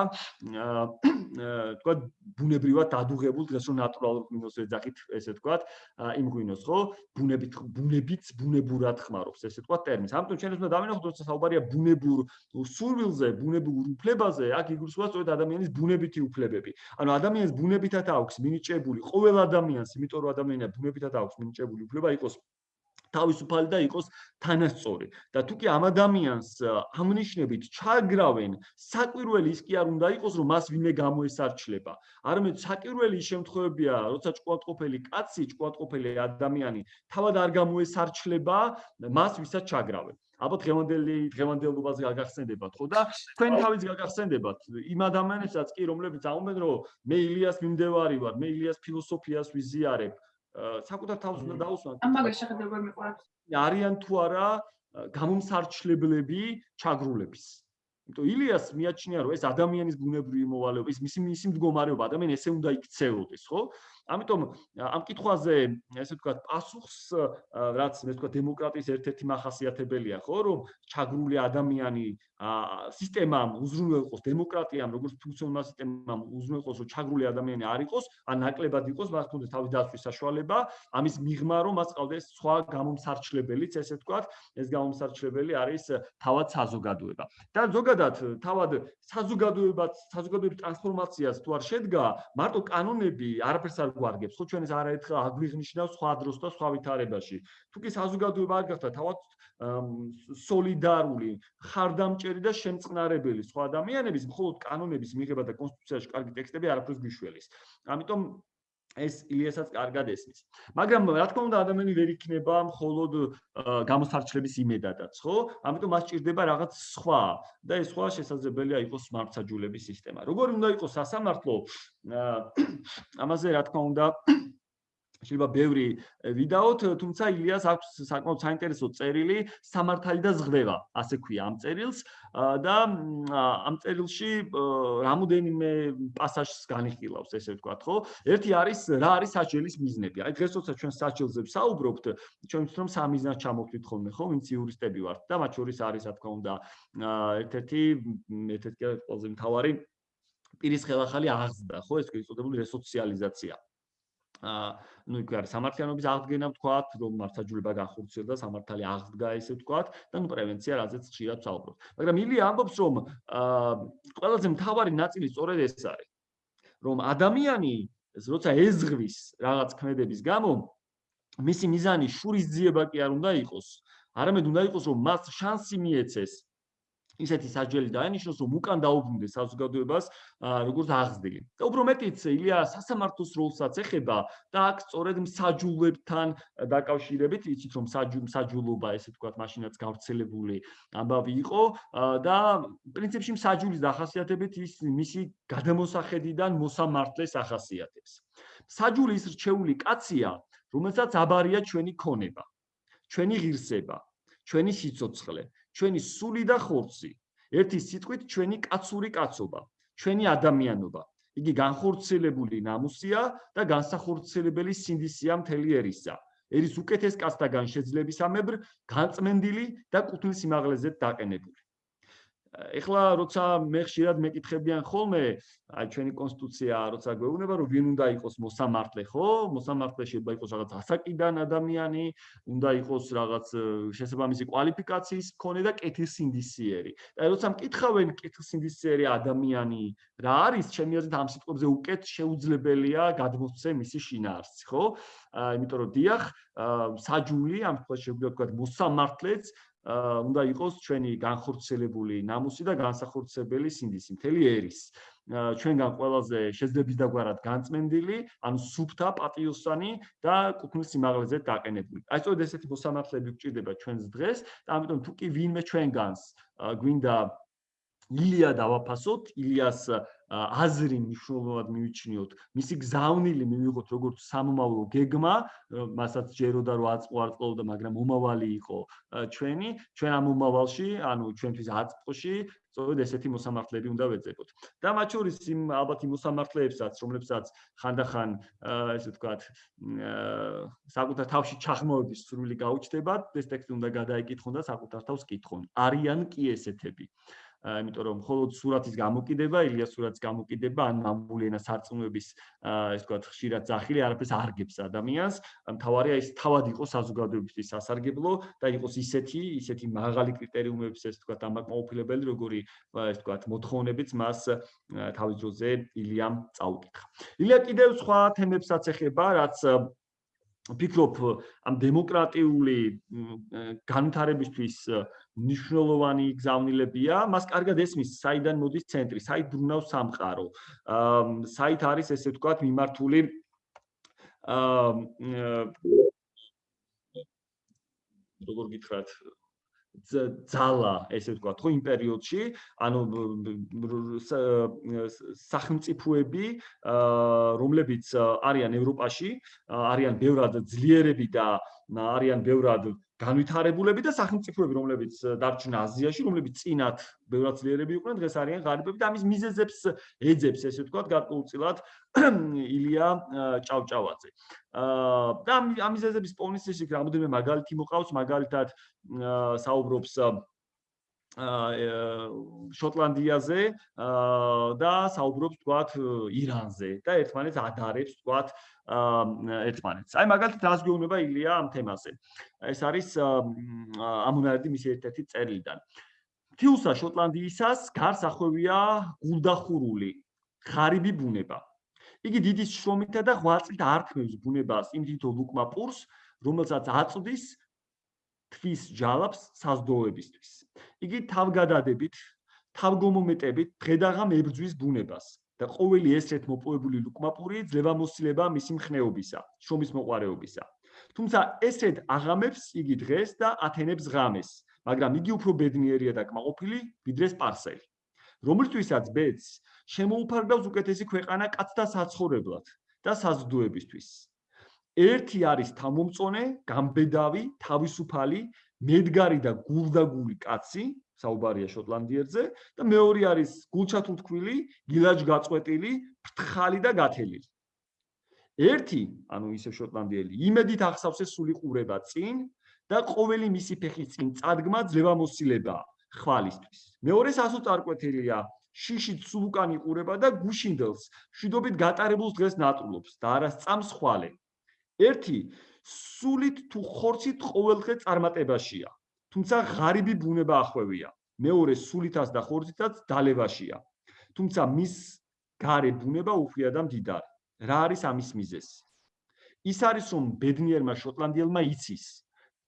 თქვა ბუნებრივად დადუღებულ დღეს რომ ნატურალურ ღვინოს ეძახით ესე თქვა იმ ღვინოს ხო ბუნებით ბუნებით ბუნებურად ხმარობს ესე თქვა ტერმინს ამიტომ ჩვენ უნდა დავინახოთ როცა საუბარია ბუნებურ სურვილზე ბუნებურ უფლებაზე აქ იგულისხმება სწორედ ადამიანის ბუნებითი უფლებები. ანუ ადამიანს ბუნებითად აქვს მინიჭებული ყოველ ადამიანს იმიტომ რომ ადამიანია ბუნებითად აქვს მინიჭებული უფლება იყოს თავისუფალი და იყოს თანასწორი. და თუ კი ამ ადამიანს ამნიშნებით ჩაგრავენ, საკვირველი ის კი არ უნდა იყოს, რომ მას ვინმე გამოესარჩლება. არამედ საკვირველი შემთხვევებია, როცა ჭკვატყოფელი კაცი, ჭკვატყოფელი ადამიანი თავად არ გამოესარჩლება მას, ვისაც ჩაგრავენ. აბა დღევანდელი დღევანდელობაზე გაგახსენდებათ ხო და თქვენ თავის გაგახსენდებათ იმ ადამიანებსაც კი რომლებიც აუმენ რომ მე ილიას მიმდევარი ვარ მე ილიას ფილოსოფიას ვიზიარებ საკუთარ თავს უნდა დაუსვან. ამ მაგას შეხედება მეყურებს. არიან თუ არა გამომსარჩლებლები ჩაგრულების. იმიტომ ილიას მიაჩნია რომ ეს ადამიანის ბუნებრივი მოვალეობა, ის მისი მისი მდგომარეობა ადამიანი ესე უნდა იქცეოდეს, ხო? ამიტომ ამ კითხვაზე ესე ვთქვათ პასუხს რაც მე ვთქვათ დემოკრატიის ერთ-ერთი მახასიათებელია ხო რომ ჩაგრული ადამიანი სისტემამ უზრუნველყოს დემოკრატიამ როგორც ფუნქციონალურ სისტემამ უზრუნველყოს რომ ჩაგრული ადამიანი არ იყოს ან ნაკლებად იყოს მას თუნდაც თავის დაცვის საშუალება ამის მიღმა რომ მას ყავდეს სხვა გამომსარჩლებელიც ესე ვთქვათ ეს გამომსარჩლებელი არის თავად საზოგადოება. და ზოგადად თავად საზოგადოებაც საზოგადოების ტრანსფორმაციას თუ არ შედგა მარტო კანონები არაფერს არ გვარგებს. ხო ჩვენ ეს არაერთხელ აგვიღნიშნავს სხვა დროს და სხვა ვითარებაში. თუ კი საზოგადოება არ გახდა თავად სოლიდარული ხარდამჭერი და შემწყნარებელი სხვა ადამიანების მხოლოდ კანონების მიღება და კონსტიტუციაში კარგი ტექსტები არაფერს გვიშველის ამიტომ ეს ილიასაც კარგად ესმის. მაგრამ რა თქმა უნდა ადამიანი ვერ იქნება მხოლოდ გამოსარჩლების იმედადაც, ხო? ამიტომ მას ჭირდება რაღაც სხვა და ეს სხვა შესაძლებელია იყოს მართსაჯულების სისტემა. როგორი უნდა იყოს სასამართლო? ამაზე რა თქმა უნდა შეიძლება ბევრი ვიდაოთ, თუმცა ილიას აქვს საკმაოდ საინტერესო წერილი სამართალი და ზღდება, ასე ქვია ამ წერილს და ამ წერილში რამოდენიმე პასაჟს განიხილავს, ესე ვთქვათ, ხო? ერთი არის რა არის საჭილის მიზნები. აი დღეს როცა ჩვენ საჭილზე ვსაუბრობთ, ჩვენ ვთქვით რომ სამ მიზნად ჩამოვთვით ხოლმე, ხო? ვინც იურისტები ვართ და მათ შორის არის, რა თქმა უნდა, ერთ-ერთი ერთ-ერთი ყველაზე მთავარი პირის ხელახალი აღზრდა, ხო? ეს კი იწოდებული რესოციალიზაცია. ну იქ არის სამართლიანობის აღდგენა ვთქვათ, რომ მართლაჯულება განხორციელდა, სამართალი აღდგა ესე ვთქვათ და ნუ პრევენცია რაზეც ხშირად ვსაუბრობთ. მაგრამ ილია ამბობს, რომ ყველაზე მთავარი ნაწილი სწორედ ეს არის. რომ ადამიანი როცა ეზღვის რაღაც ქმედების გამო მისი მიზანი შურისძიება კი არ უნდა იყოს, არამედ უნდა იყოს, რომ მას შანსი მიეცეს ისეთი საჯელი დაენიშნოს, რომ უკან დაუბრუნდეს საზოგადოებას როგორც აღზრდილი. და უფრო მეტიც ილია სასამართლოს როლსაც ეხება და აქ სწორედ მსაჯულებთან დაკავშირებით, იცით რომ მსაჯულობა, ესე ვთქვათ, მაშინაც გავრცელებული ამბავი იყო და პრინციპში მსაჯულის დახასიათებით ის მისი გადამოსახედიდან მოსამართლეს ახასიათებს. მსაჯული ის რჩეული კაცია, რომელსაც აბარია ჩვენი ქონება, ჩვენი ღირსება, ჩვენი სიცოცხლე, ჩვენი სული და ხორცი. ერთი სიტყვით ჩვენი კაცური კაცობა, ჩვენი ადამიანობა. იგი განხორციელებული ნამუსია და განსახორციელებელი სინდისია მთელი ერისა. ერის უკეთეს კაცთაგან შეძლებისამებრ განწმენდილი და კუთვნილ სიმაღლეზე დაყენებული. ეხლა როცა მე ხშირად მეკითხებიან ხოლმე აი ჩვენი კონსტიტუცია როცა გვეუბნება რომ ვინ უნდა იყოს მოსამართლე ხო? მოსამართლე შეიძლება იყოს რაღაც ასაკიდან ადამიანი უნდა იყოს რაღაც შესაბამისი კვალიფიკაციის მქონე და კეთილსინდისიერი. და როცა მკითხავენ კეთილსინდისიერი ადამიანი რა არის ჩემი აზრით ამ სიტყვებზე უკეთ შეუძლებელია გადმოსცე მისი შინაარსი ხო? იმიტომ რომ დიახ საჯული ამ შემთხვევაში შეგვიძლია ვთქვა მოსამართლეც უნდა იყოს ჩვენი განხორციელებული ნამუსი და განსახორციელებელი სინდისი მთელი ერის. ჩვენგან ყველაზე შეძლებს დაგვარად განწმენდილი, ან სუფთა პატიოსანი და კუთვნილ სიმაღლეზე დაყენებული. აი სწორედ ესეთი მოსამართლეები გვჭირდება ჩვენს დღეს და ამიტომ თუ კი ვინმე ჩვენგანს გვინდა ილია დავაფასოთ, ილიას აზრი მნიშვნელოვნად მივიჩნიოთ, მისი გზავნილი მივიღოთ როგორც სამომავლო გეგმა, მასაც ჯეროდა რომ აწყვარწყლობდა, მაგრამ მომავალი იყო ჩვენი, ჩვენ ამ მომავალში, ანუ ჩვენთვის აწყვში სწორედ ესეთი მოსამართლეები უნდა ვეძებოთ. და მათ შორის იმ ალბათ იმ მოსამართლეებსაც, რომლებსაც ხანდახან ესე ვთქვათ, საკუთარ თავში ჩახმოვების სრული გაუჩნდებათ, ეს ტექსტი უნდა გადაიკითხონ და საკუთარ თავს კითხონ. არიან კი ესეთები. იმიტომ რომ მხოლოდ სურათის გამოკიდება, ილიას სურათის გამოკიდება, ან მამული ენა სარწმუნოების ეს თქვა ხშირად ზახილი არაფერს არგებს ადამიანს. მთავარია ის თავად იყოს საზოგადოებისთვის სასარგებლო და იყოს ისეთი, ისეთი მაღალი კრიტერიუმების ეს თქვა დამაკმაყოფილებელი, როგორი ეს თქვა მოთხოვნებიც მას თავის დროზე ილიამ წაუკითხა. ილია კიდევ სხვა თემებსაც ეხება, რაც ფიქრობ ამ დემოკრატიული განვითარებისთვის ნიშნულოვანი გზავნილებია, მას კარგად ესმის, საიდან მოდის ცენტრი, საით ბრუნავს სამყარო. აა საით არის ესე ვთქვათ მიმართული აა როგორ გითხრათ ძალა, ესე ვთქვათ, ხო, იმ პერიოდში, ანუ სახელმწიფოები, რომლებიც არიან ევროპაში, არიან ბევრად ძლიერები და არიან ბევრად განვითარებულები და სახელმწიფოები, რომლებიც დარჩნენ აზიაში, რომლებიც წინათ ბევრად ძლიერები იყვნენ, დღეს არიან ღარიბები და ამის მიზეზებს ეძებს, ესე ვთქვათ, გარკვეულწილად ილია ჭავჭავაძე. აა და ამ მიზეზების ისე რამოდენიმე მაგალითი მოყავს, მაგალითად საუბრობს შოტლანდიაზე და საუბრობს თქვათ ირანზე და ერთმანეთს ადარებს თქვათ ერთმანეთს. აი მაგალითად რას გვეუბნება ილია ამ თემაზე. ეს არის ამუნარდი მისი ერთ-ერთი წერილიდან. თიუსა შოტლანდიისას გარს ახვევია გულდახურული ღარიბი ბუნება. იგი დიდი შრომითა და ღვაწლით ართმევს ბუნებას იმ თითო ლუკმა პურს, რომელსაც აწვდის თვის ჯალაფს საზდოებისთვის. იგი თავგადადებით, თავგომომეტებით დღედაღამ ებრძვის ბუნებას და ყოველი ესეთ მოპოვებული ლუკმაპური ძლევამოსილება მისი მხნეობისა, შრომის მოყარეობისა. თუმცა ესეთ აღამებს იგი დღეს და ათენებს ღამეს, მაგრამ იგი უფრო ბედნიერია და კმაყოფილი ვიდრე სპარსელი. რომლისთვისაც ბედს შემოუფარგავს უკეთესი ქვეყანა კაცთა საცხოვრებლად და საზრდოებისთვის. ერთი არის თამომწონე, გამბედავი, თავისუფალი, მედგარი და გულდაგული კაცი, საუბარია შოტლანდიერზე და მეორე არის გულჩათულთქვილი, გილაჯ გაწყვეტილი, ფრთხალი და გათელილი. ერთი, ანუ ისე შოტლანდიელი, იმედით ახსავს ეს სული ყურება წინ და ყოველი მისი ფეხი წინ წადგმა ძლევამოსილება ხვალისთვის. მეორე სასო წარკვეთილია, შიშით სულუკანი ყურება და გუშინდელს, შვიდობით გატარებულს დღეს ნატრულობს და არა სწამს ხვალე. ერთი სულით თუ ხორცით ყოველდღე წარმატებაშია. თუმცა ღარიბი ბუნება ახვევია. მეორე სულითაც და ხორცითაც დალებაშია. თუმცა მის გარე ბუნება უფრია და მდიდარი. რა არის ამის მიზეზი? ის არის რომ ბედნიერმა შოტლანდიელმა იცის,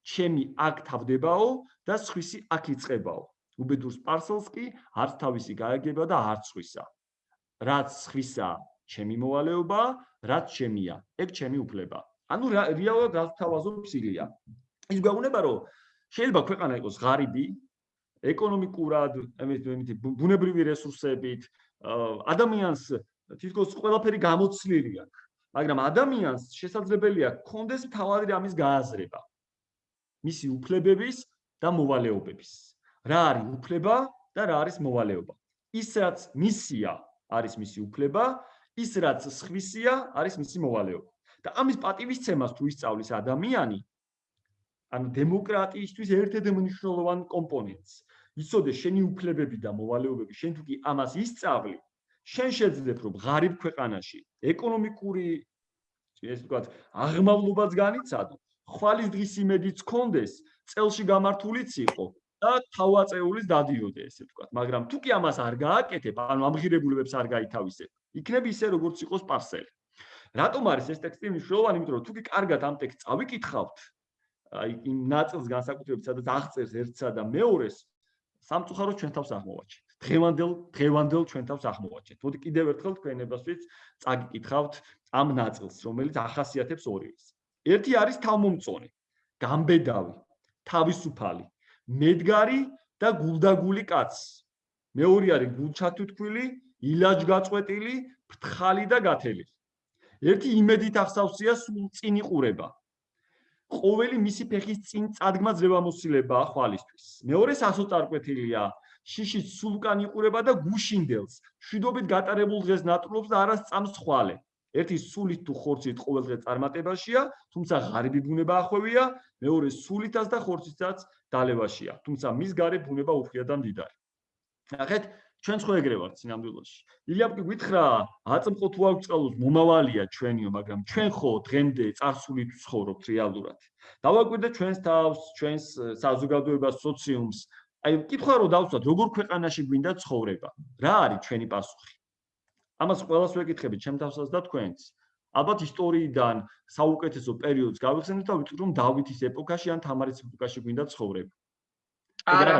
ჩემი აქ თავდებაო და სხვისი აქ იწებაო. უბედურს პარსელს კი არც თავისი გააგება და არც სხვისა. რაც სხვისა ჩემი მოვალეობა, რაც ჩემია, ეგ ჩემი უფლება. ანუ რეალურად გასთავაზობს ილია. ის გვეუბნება რომ შეიძლება ქვეყანა იყოს ღარიბი ეკონომიკურად, ამით ბუნებრივი რესურსებით, ადამიანს თითქოს ყველაფერი გამოცლილი აქვს, მაგრამ ადამიანს შესაძლებელია კონდეს თავადი რამის გააზრება. მისი უფლებების და მოვალეობების. რა არის უფლება და რა არის მოვალეობა? ის რაც მისია არის მისი უფლება, ის რაც სხვისია არის მისი მოვალეობა. და ამის პატივისცემას თუ ისწავლის ადამიანი ანუ დემოკრატიისთვის ერთ-ერთი მნიშვნელოვანი კომპონენტს. იცოდე შენი უფლებები და მოვალეობები. შენ თუ კი ამას ისწავლი შენ შეძლებ რომ ღარიბ ქვეყანაში ეკონომიკური ეს ვთქვათ აღმავლობაც განიცადო. ხვალის დღის იმედიც კონდეს წელში გამართულიც იყო და თავაწეულის დადიოდე ესე ვთქვათ. მაგრამ თუ კი ამას არ გააკეთებ ანუ ამღირებულებებს არ გაითავისებ იქნებ ისე როგორც იყოს პარსელი რატომ არის ეს ტექსტი მნიშვნელოვანი? იმიტომ რომ თუ კი კარგად ამ ტექსტს წავიკითხავთ, აი იმ ნაწილს განსაკუთრებით, სადაც აღწერს ერთსა და მეორეს, სამწუხაროდ ჩვენ თავს აღმოვაჩენთ. დღევანდელ დღევანდელ ჩვენ თავს აღმოვაჩენთ. მოდი კიდევ ერთხელ თქვენებასთვის წაგიკითხავთ ამ ნაწილს, რომელიც ახასიათებს ორიეს. ერთი არის თავმომწონე, გამბედავი, თავისუფალი, მედგარი და გულდაგული კაცი. მეორე არის გულჩათუთქვილი, ილაჯგაწყვეტილი, ფრთხალი და გათელი. ერთი იმედით ახსავსია სულ წინ იყურება. ყოველი მისი ფეხის წინ წადგმა ძლებამოსილება ხვალისთვის. მეორე სასოწარკვეთილია, შიშის სულკან იყურება და გუშინდელს, შვიდობით გატარებულ დღეს ნატრულობს და არას წამს ხვალე. ერთი სულით თუ ხორცით ყოველდღე წარმატებაშია, თუმცა ღარიბი ბუნება ახვევია, მეორე სულითაც და ხორცითაც დალებაშია, თუმცა მის გარე ბუნება უფრია და მდიდარი. ნახეთ, ჩვენ ხო ეგრე ვართ სინამდვილეში. ილიაპკი გითხრა, აწმყო თუ აქვს წყალოს მომავალია ჩვენიო, მაგრამ ჩვენ ხო დღემდე წარსულით ვცხოვრობთ რეალურად. დავაკვირდეთ ჩვენს თავს, ჩვენს საზოგადოებას, სოციუმს. აი, კითხვა რო დავცვათ, როგორ ქვეყანაში გვინდა ცხოვრება? რა არის ჩვენი პასუხი? ამას ყველას ვეკითხებით, ჩემ თავსაც და თქვენს. ალბათ ისტორიიდან საუკეთესო პერიოდს გავიხსენებთ და ვიტყვით, რომ დავითის ეპოქაში ან თამარის ეპოქაში გვინდა ცხოვრება. არა.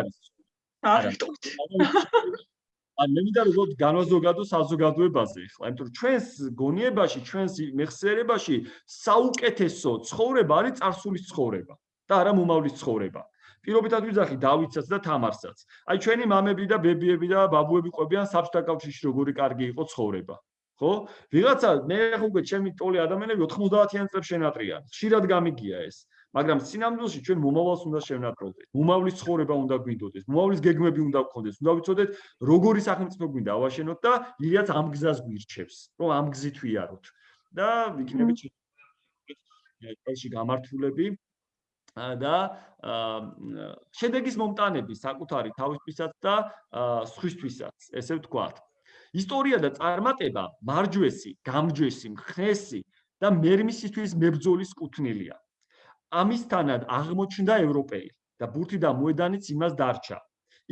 არა. აი მე მინდა რომ განვაზოგადო საზოგადოებაზე ხლა, იმიტომ რომ ჩვენს გონიებაში, ჩვენს მეხსიერებაში საუკეთესო ცხოვრება არის წარსულის ცხოვრება და არა მომავლის ცხოვრება. პირობიტად ვიძახი დავითსაც და თამარსაც. აი ჩვენი მამები და ბებიები და ბაბუები ყვებიან საბჭოთა კავშირში როგორი კარგი იყო ცხოვრება. ხო? ვიღაცა მე ხო უკვე ჩემი ტოლი ადამიანები 90-იან წლებს შენატრიან. ხშირად გამიგია ეს. მაგრამ სინამდვილეში ჩვენ მომავალს უნდა შევნატროვდეთ. მომავლის ცხოვრება უნდა გვინდოდეს, მომავლის გეგმები უნდა გქონდეს. უნდა ვიცოდეთ, როგორი სახელმწიფო გვინდა ავაშენოთ და ილიაც ამ გზას გვირჩევს, რომ ამ გზით ვიაროთ. და ვიქნებით ეს გამართულები და შედეგის მომტანები საკუთარი თავისთვისაც და სხვისთვისაც, ესე ვთქვათ. ისტორია და წარმატება მარჯვესი, გამჯვესი, მხნესი და მერმისისთვის მებრძოლის კუთვნილია. ამისთანად აღმოჩნდა ევროპელი და ბურთი და მოედანიც იმას დარჩა.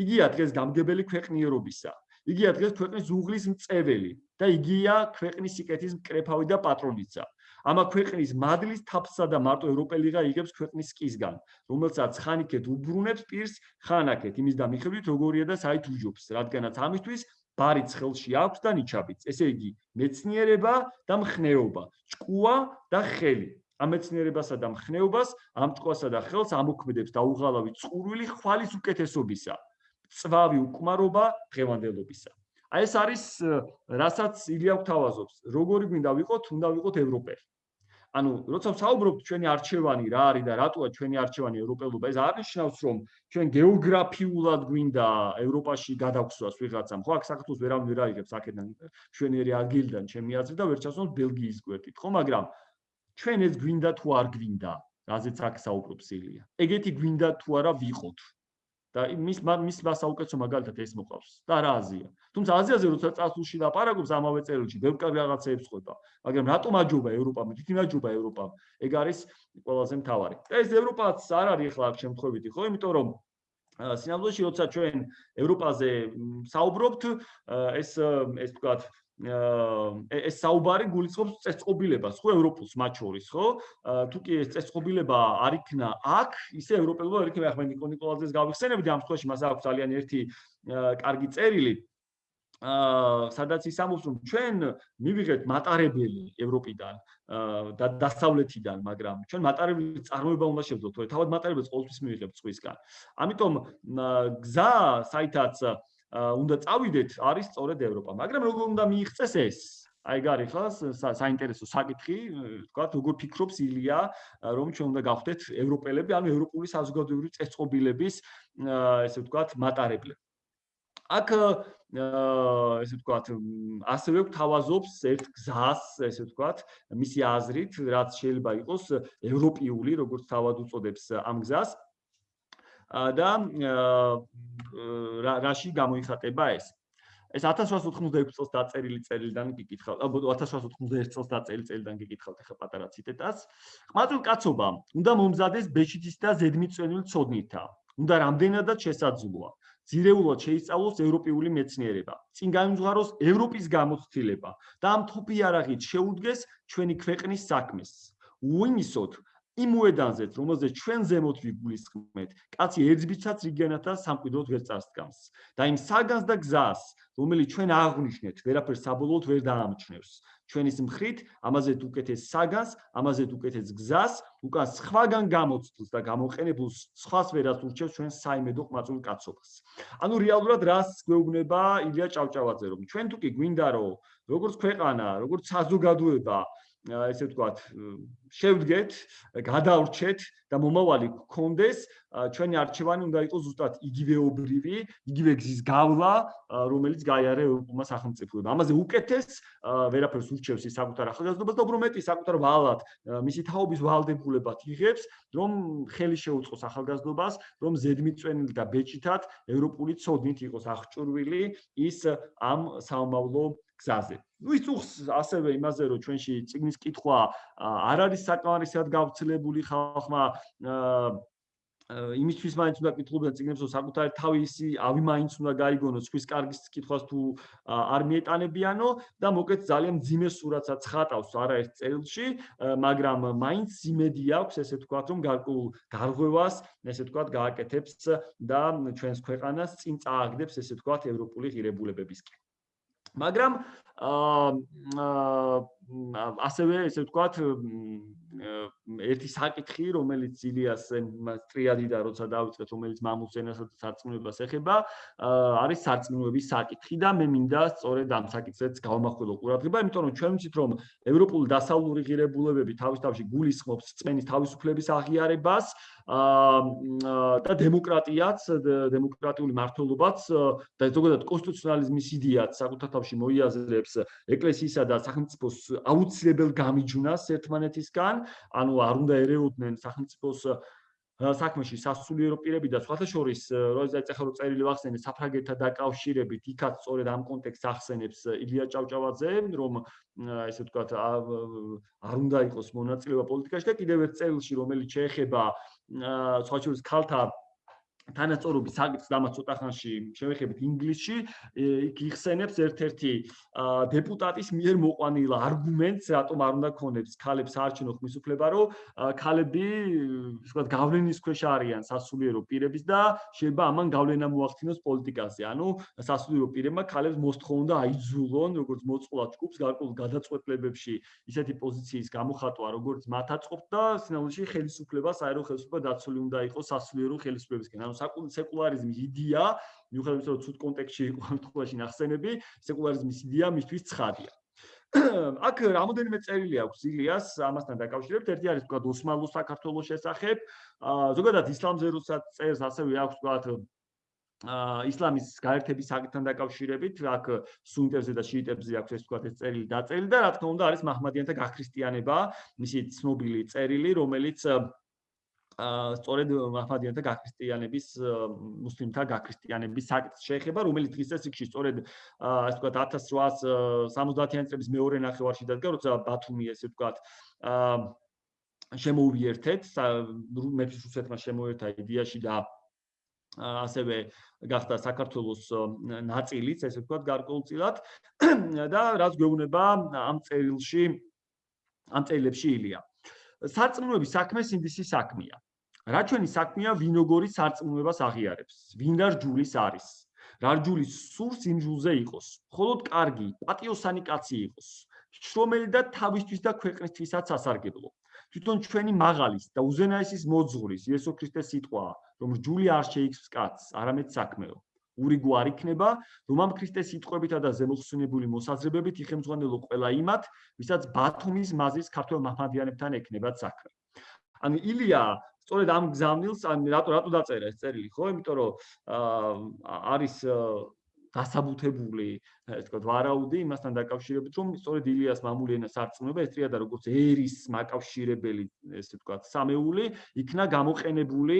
იგია დღეს გამგებელი ქვეყნიერობისა. იგია დღეს ქვეყნის უღლის მწეველი და იგია ქვეყნის სიკეთის მკრეფავი და პატრონიცა. ამა ქვეყნის მადლის თაფსა და მარტო ევროპელიღა იგებს ქვეყნის სკისგან, რომელსაც ხანიკეთ უბრუნებს პირს ხანაკეთ იმის და მიხედვით როგორია და საით უჯობს, რადგანაც ამისთვის ბარი ცხელში აქვს და ნიჩაბიც. ესე იგი, მეცნიერება და მხნეობა, ჭკუა და ხელი. ამეცნიერებასა და მხნეობას, ამ წყვასა და ხელს ამოქმედებს დაუღალავი წყურვილი ხვალის უკეთესობისა, წვავი უკმარობა დღევანდელობისა. აი ეს არის რასაც ილია გვთავაზობს, როგორი გვინდა ვიყოთ, უნდა ვიყოთ ევროპელი. ანუ როცა ვსაუბრობთ ჩვენი არჩევანი რა არის და რატოა ჩვენი არჩევანი ევროპელობა, ეს არ ნიშნავს რომ ჩვენ გეოგრაფიულად გვინდა ევროპაში გადაგვსვას ვიღაცამ. ხო, აქ საქართველოს ვერავინ ვერ აიღებს აქედან ჩვენერი ადგილიდან ჩემი აზრით და ვერ ჩასვამს ბელგიის გვერდით. ხო, მაგრამ ჩვენ ეს გვინდა თუ არ გვინდა, რაზეც აქ საუბრობს ილია. ეგეთი გვინდა თუ არა ვიყოთ. და მის მის მასაუკეთო მაგალითად ეს მოყავს. და რა აზია? თუმცა აზიაზე როცა წასულში ლაპარაკობს ამავე წერილში, ბევრი რაღაცეებს ხვდება. მაგრამ რატომ აჯობა ევროპამ? თითი მაჯობა ევროპამ. ეგ არის ყველაზე მთავარი. და ეს ევროპაც არ არის ახლა აქ შემთხვევითი, ხო? იმიტომ რომ სინამდვილეში როცა ჩვენ ევროპაზე საუბრობთ, ეს ეს თქვათ ეს საუბარი გულისხმობს წესწყობილებას, ხო, ევროპულს მათ შორის, ხო? თუ კი ეს წესწყობილება არ იქნა აქ, ისე ევროპელობა არ იქნება, ახლა ნიკო ნიკოლაძეს გავიხსენებდი ამ შემთხვევაში, მას აქვს ძალიან ერთი კარგი წერილი. აა სადაც ის ამბობს რომ ჩვენ მივიღეთ მატარებელი ევროპიდან და დასავლეთიდან, მაგრამ ჩვენ მატარებელი წარმოება უნდა შევძლოთ, თორე თავად მატარებელს ყოველთვის მივიღებთ სხვისგან. ამიტომ გზა, საითაც უნდა წავიდეთ არის სწორედ ევროპა. მაგრამ როგორ უნდა მიიღწეს ეს? აი გარი ხო საინტერესო საკითხი, თქვა როგორ ფიქრობს ილია, რომ ჩვენ უნდა გავხდეთ ევროპელები, ანუ ევროპული საზოგადოებრივი წესწყობილების ესე ვთქვათ, მატარებლები. აქ ესე ვთქვათ, ასევე გვთავაზობს ერთ გზას, ესე ვთქვათ, მისი აზრით, რაც შეიძლება იყოს ევროპიული, როგორც თავად უწოდებს ამ გზას. და რაში გამოიხატება ეს? ეს 1896 წელს დაწერილი წერილიდან გიკითხავ, აბა 1891 წელს დაწერილი წერილიდან გიკითხავთ ახლა პატარა ციტატას. ყმაწვილ კაცობა, უნდა მომზადეს ბეჭდის და ზედმიწვენილ ცოდნითა. უნდა რამდენადაც შესაძლოა. ძირეულად შეისწავლოს ევროპული მეცნიერება. წინ გამიმზღაროს ევროპის გამოცდილება და ამ თოფი არაღით შეუდგეს ჩვენი ქვეყნის საქმეს. უიმისოთ იმ უედანზეც, რომელზეც ჩვენ ზემოთ ვიგულისხმეთ, კაცი ერთბიცაც რიგენად და სამყიდოდ ვერ წარსდგამს. და იმ საგანს და გზას, რომელიც ჩვენ აღვნიშნეთ, ვერაფერს საბოლოოდ ვერ დაამჩნევს. ჩვენის მხრით, ამაზე უკეთეს საგანს, ამაზე უკეთეს გზას, უკან სხვაგან გამოცდილს და გამოყენებულს სხვას ვერას ურჩევს ჩვენ საიმედო ყმაწვილ კაცობას. ანუ რეალურად რას გვეუბნება ილია ჭავჭავაძე, რომ ჩვენ თუ კი გვინდა რომ როგორც ქვეყანა, როგორც საზოგადოება ესე ვთქვათ, შევდგეთ, გადავრჩეთ და მომავალი გქონდეს, ჩვენი არჩევანი უნდა იყოს ზუსტად იგივეობრივი, იგივე გზის გავლა, რომელიც გაიარა ევროპულმა სახელმწიფოებმა. ამაზე უკეთეს ვერაფერს ურჩევს ის საკუთარ ახალგაზრდობას და უფრო მეტი საკუთარ ვალად, მისი თაობის ვალდებულებად იღებს, რომ ხელი შეუწყოს ახალგაზრდობას, რომ ზედმიწვენილი და ბეჭითად ევროპული ცოდნით იყოს აღჭურვილი ის ამ საომავლო გზაზე. ну ის უხს ასევე იმაზე რომ ჩვენში ციგნის კითხვა არ არის საკმარისად გავრცელებული ხალხმა იმისთვის მაინც უნდა კითხულობდნენ ციგნებს რომ საკუთარი თავისი ავი მაინც უნდა გაიგონოს ხვის კარგის კითხვას თუ არ მიეტანებიანო და მოკეთ ძალიან ძიმე სურათსაც ხატავს არაერთ წერილში მაგრამ მაინც იმედი აქვს ესე ვთქვათ რომ გარკვეულ გარღვევას ესე ვთქვათ გააკეთებს და ჩვენს ქვეყანას წინ წააგდებს ესე ვთქვათ ევროპული ღირებულებებისკენ მაგრამ აა ასევე ესე ვთქვათ ერთი საკითხი რომელიც ილიას ტრიადიდა როცა დაიწყეთ რომელიც მამულს ენასაც სარწმუნოებას ეხება არის სარწმუნოების საკითხი და მე მინდა სწორედ ამ საკითხებს გავამახვილო ყურადღება იმიტომ რომ ჩვენ ვიცით რომ ევროპული დასავლური ღირებულებები თავის თავში გულისხმობს წმენის თავისუფლების აღიარებას და დემოკრატიაც დემოკრატიული მართლობაც და ზოგადად კონსტიტუციონალიზმის იდეაც საკუთარ თავში მოიაზრებს ეკლესიისა და სახელმწიფოს აუცილებელ გამიჯვნას ერთმანეთისგან. ანუ არ უნდა ერეოდნენ სახელმწიფოს საქმეში სასულიერო პირები და სხვათა შორის როდესაც ეხლა რო წერილი ვახსენე საფრანგეთთან დაკავშირებით იქაც სწორედ ამ კონტექსტს ახსენებს ილია ჭავჭავაძე რომ ესე ვთქვათ არ უნდა იყოს მონაწილეობა პოლიტიკაში და კიდევ ერთ წერილში რომელიც შეეხება სხვა შორის ქალთა თანასწორობის საკითხს დამაც ცოტა ხანში შევეხებით ინგლისში იქ იხსენებს ერთ-ერთი დეპუტატის მიერ მოყვანილ არგუმენტს რატომ არ უნდა ქონდეს ქალებს საარჩევნო ხმისუფლება რომ ქალები ვთქვათ გავლენის ქვეშ არიან სასულიერო პირების და შეიძლება ამან გავლენა მოახდინოს პოლიტიკაზე. ანუ სასულიერო პირებმა ქალებს მოსთხოვონ და აიძულონ როგორც მოწყვლად ჯგუფს გარკვეულ გადაწყვეტლებებში ისეთი პოზიციის გამოხატვა როგორც მათ აწყობთ და სინამდვილეში ხელისუფლება საერო ხელისუფლება დაცული უნდა იყოს სასულიერო ხელისუფლებისგან. ანუ სეკულარიზმის იდეა, მიუხედავად იმისა, რომ ცუდ კონტექსტში იყო ამ თხოვაში ნახსენები, სეკულარიზმის იდეა მისთვის ცხადია. აქ რამოდენიმე წერილი აქვს ილიას ამასთან დაკავშირებით. ერთი არის თქვა ოსმალო საქართველოს შესახებ. ზოგადად ისლამზე როცა წერს ასევე აქვს თქვა აა ისლამის გაერთების საკითხთან დაკავშირებით, აქ სუნიტებზე და შიიტებზე აქვს ეს თქვა ეს წერილი დაწერილი და რა თქმა უნდა არის მაჰმადიანთა გაქრისტიანება, მისი ცნობილი წერილი, რომელიც სწორედ მაჰმადიანთა გაქრისტიანების მუსლიმთა გაქრისტიანების საკითხს შეეხება, რომელიც დღის წესში სწორედ ასე ვთქვათ 1870-იანი წლების მეორე ნახევარში დადგა, როცა ბათუმი ესე ვთქვათ შემოუერთეთ მეფის რუსეთმა შემოერთა იდეაში და ასევე გახდა საქართველოს ნაწილიც, ესე ვთქვათ, გარკვეულწილად და რაც გვეუბნება ამ წერილში ამ წერილებში ილია. სარწმუნოების საქმე სინდისის საქმეა. რა ჩვენი საქმეა ვინოგორი სარწმუნოებას აღიარებს? ვინ რა ჯულის არის? რა ჯულის სურს იმ ჯულზე იყოს? მხოლოდ კარგი, პატიოსანი კაცი იყოს. შრომელი და თავისთვის და ქვეყნისთვისაც ასარგებლო. თვითონ ჩვენი მაღალის და უზენაესის მოძღვრის იესო ქრისტეს სიტყვა, რომ ჯული არ შეიქმს კაცს, არამედ საქმეო. ურიგო არ იქნება, რომ ამ ქრისტეს სიტყვებითა და ზემოხსენებული მოსაზრებებით იხემძღვანელო ყველა იმათ, ვისაც ბათუმის მაზრის ქართულ მაჰმადიანებთან ეკნებათ საქმე. ანუ ილია სწორედ ამ გზავნილს ან რატო რატო დაწერა ეს წერილი ხო? იმიტომ რომ არის დასაბუთებული ეს თქო ვარაუდი იმასთან დაკავშირებით რომ სწორედ ილიას მამული ენა სარწმუნოება ესტრია და როგორც ერის მაკავშირებელი ესე თქვა სამეული იქნა გამოყენებული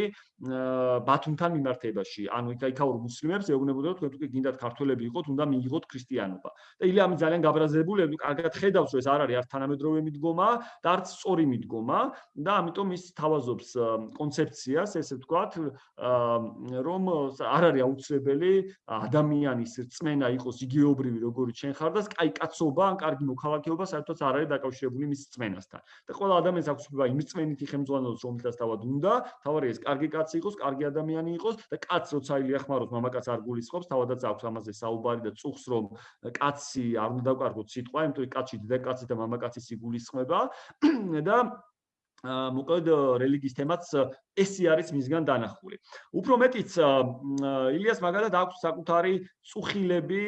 ბათუმთან მიმართებაში. ანუ იქაიქაურ მუსლიმებს ეუბნებოდა თქვენ თუ გინდათ ქართველები იყოთ უნდა მიიღოთ ქრისტიანობა. და ილია ამი ძალიან გაბრაზებული კარგად ხედავს რომ ეს არ არის არც თანამედროვე მიდგომა და არც სწორი მიდგომა და ამიტომ ის თავაზობს კონცეფციას ესე თქვა რომ არ არის აუცილებელი ადამიანი ადამიანის რწმენა იყოს იგივეობრივი როგორიც შენ ხარ და კაი კაცობა ან კარგი მოქალაქეობა საერთოდ არ არის დაკავშირებული მის რწმენასთან. და ყველა ადამიანს აქვს უფლება იმ რწმენითი ხელმძღვანელოს რომელსაც თავად უნდა, თავარი ეს კარგი კაცი იყოს, კარგი ადამიანი იყოს და კაც როცა ილიახმაროს მამაკაც არ გულისხმობს, თავადაც აქვს ამაზე საუბარი და წუხს რომ კაცი არ უნდა დავკარგოთ სიტყვა, იმიტომ რომ კაცი და კაცი და მამაკაცი სიგულისხმება და მოკლედ რელიგიის თემაც ესი არის მისგან დანახული. უფრო მეტიც ილიას მაგალითად აქვს საკუთარი წუხილები,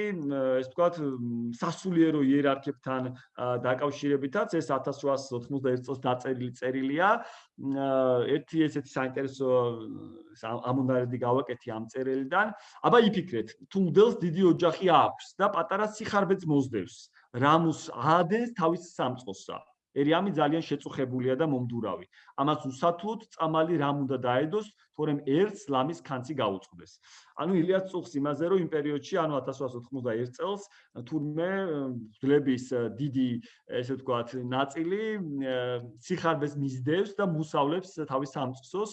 ეს ვთქვათ, სასულიერო იერარქიებთან დაკავშირებითაც, ეს 1891 წელს დაწერილი წერილია. ერთი ესეთი საინტერესო ამონდარედი გავაკეთე ამ წერილიდან. აბა იფიქრეთ, თუ მდელს დიდი ოჯახი აქვს და პატარა სიხარბეც მოსდევს, რამუს აადენს თავის სამწყოსა. ერიამი ძალიან შეწუხებულია და მომდურავი. ამას უსათლოდ წამალი რამ უნდა დაედოს, თორემ ერთს ლამის კანცი გაუწყდეს. ანუ ილიას წუხს იმაზე, რომ იმ პერიოდში, ანუ 1891 წელს, თურმე ძლების დიდი, ესე ვთქვათ, ნაწილი ციხარბეს მისდევს და მუსავლებს თავის სამწყსოს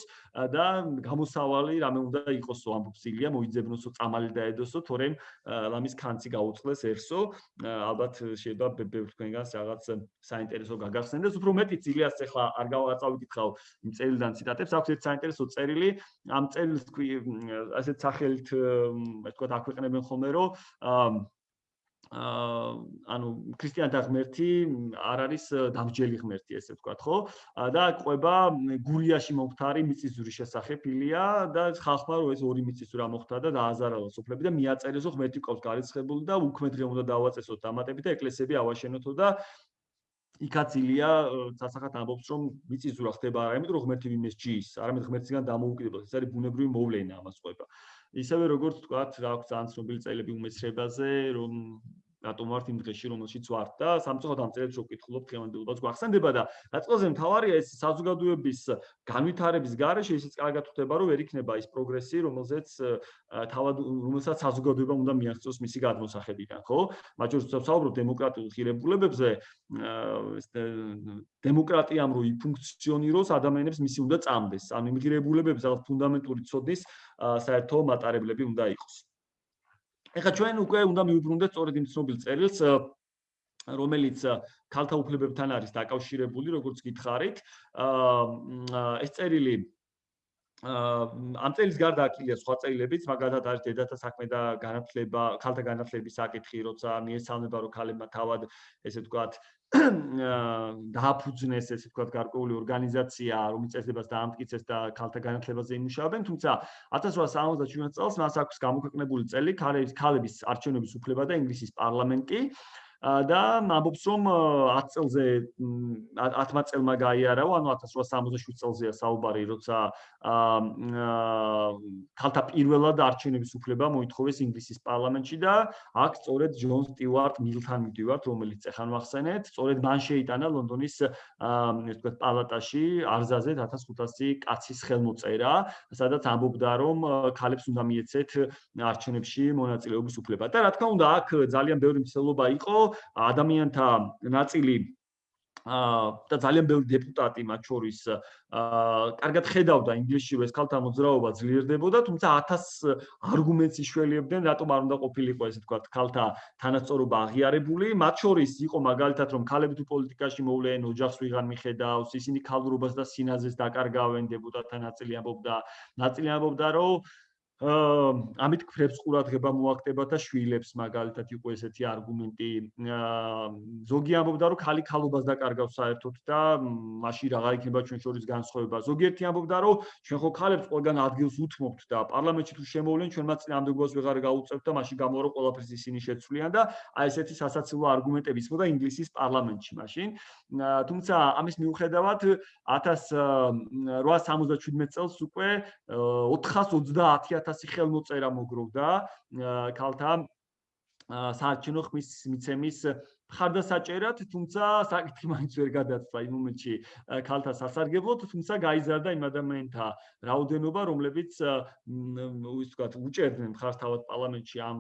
და გამოსავალი რამე უნდა იყოსო ამბობს ილია, მოიძებნოსო წამალი დაედოსო, თორემ ლამის კანცი გაუწყდეს ერთსო. ალბათ შეიძლება ბევრ თქვენგანს რაღაც საინტერესო გაგახსენდეს, უფრო მეტიც ილიას ახლა არ გავაწავიკითხავ იმ წერილიდან ციტატებს, აქვს ერთ საინტერესო წერილი ამ წერილს თქვი ასეთ სახელით არაერთ э, თქვა აქვეყნებენ ხოლმე რომ ანუ ქრისტიანთა ღმერთი არ არის э, დამჯელი ღმერთი, ესე ვთქვათ, ხო? და ყובה გურიაში მომختარი მიწისძვრის შესახებ ილია და ხალხმა რომ ეს ორი მიწისძვრა მოხდა და დააზარალოს უფლები და მიაწერესო ღმერთი ყავს გარიცხებული და უქმედლე უნდა დავაწესოთ დამატები და ეკლესიები ავაშენოთო და იქაც ილია э, ცასახად ამბობს რომ მიწისძვრა ხდება არა იმიტომ რომ ღმერთი ვინმეს ჯის, არამედ ღმერთისგან დამოუკიდებლად, ეს არის ბუნებრივი მოვლენა ამას ყובה. ისევე როგორც თქვა რა აქვს ძალიან ცნობილი წელები უმეცრებაზე რომ რატომ ვართ იმ დღეში რომელშიც ვართ და სამწუხაროდ ამ წელს შევკითხულობ დღევანდელობას გვახსენდება და დაწყოზე მთავარია ეს საზოგადოების განვითარების გარეშე ისიც კარგად ხვდება რომ ვერ იქნება ის პროგრესი რომელზეც თავად რომელსაც საზოგადოება უნდა მიაღწიოს მისი გადმოსახედიდან ხო? მათ შორის ვსაუბრობ დემოკრატიულ ღირებულებებზე დემოკრატიამ რო იფუნქციონიროს ადამიანებს მისი უნდა წამდეს. ანუ იმ ღირებულებებს რაღაც ფუნდამენტური ცოდნის საერთო მატარებლები უნდა იყოს ეხლა ჩვენ უკვე უნდა მივუბრუნდეთ სწორედ იმ ცნობილ წერილს რომელიც ქალთა უფლებებთან არის დაკავშირებული, როგორც გითხარით. აა ეს წერილი ამ წერილის გარდა აკილია სხვა წერილებიც, მაგალითად არის დედათა საქმე და განათლება, ქალთა განათლების საკითხი, როცა მიესალმება რომ ქალებმა თავად ესე ვთქვათ დააფუძნეს ესე ვთქვათ გარკვეული ორგანიზაცია, რომელიც წესებას დაამტკიცეს და ქალთა განათლებაზე იმუშავებენ, თუმცა 1877 წელს მას აქვს გამოქვეყნებული წელი ქალების არჩევნების უფლება და ინგლისის პარლამენტი. და ამბობს რომ 10 წელზე 10 წელმა გაიარავა, ანუ 1867 წელზეა საუბარი, როცა ქალთა პირველად არჩევნების უფლება მოითხოვეს ინგლისის პარლამენტში და აქ სწორედ ჯონ სტიუარტ მილთან მიდივართ, რომელიც ახან ვახსენეთ, სწორედ მან შეიტანა ლონდონის ესე ვთქვათ პალატაში არზაზე 1500 კაცის ხელმოწერა, სადაც ამბობდა რომ ქალებს უნდა მიეცეთ არჩევნებში მონაწილეობის უფლება. და რა თქმა უნდა, აქ ძალიან ბევრი მცდელობა იყო, ადამიანთა ნაწილი აა და ძალიან ბევრი დეპუტატი მათ შორის აა კარგად ხედავდა ინგლისში ეს ქალთა მოძრაობა ძლიერდებოდა, თუმცა 1000 არგუმენტს იშველიებდნენ, რატომ არ უნდა ყოფილიყო ესე თქვა ქალთა თანასწორობა აღიარებული. მათ შორის იყო მაგალითად რომ ქალები თუ პოლიტიკაში მოვლენ, ოჯახს ვიღარ მიხედავს, ისინი ქალურობას და სინაზეს დაკარგავენ, დეპუტატთა ნაწილი ამბობდა, ნაწილი ამბობდა რომ ამით ქრებს ყურადღება მოაქტება და შვილებს მაგალითად იყო ესეთი არგუმენტი. ზოგი ამბობდა რომ ხალი ხალობას დაკარგავს საერთოდ და მაშინ რაღა იქნება ჩვენ შორის განსხვავება. ზოგიერთი ამბობდა რომ ჩვენ ხო ხალებს ყველგან ადგილს უთმობთ და პარლამენტში თუ შემოვლენ ჩვენ მათ წინამდებას ვეღარ გაუწევთ და მაშინ გამორო ყველაფერს ისინი შეცვლიან და აი ესეთი სასაცილო არგუმენტები ისმოდა ინგლისის პარლამენტში მაშინ. თუმცა ამის მიუხედავად 1877 წელს უკვე 420000 1000 ხელმოწერა მოგროვდა ქალთა საარჩინო ხმის მიცემის ხარდასაჭერად, თუმცა საკითხი მაინც ვერ გადაწყდა იმ მომენტში ქალთა სასარგებლოდ, თუმცა გაიზარდა იმ ადამიანთა რაოდენობა, რომლებიც ის ვთქვათ, უჭერდნენ ხარს თავად პარლამენტში ამ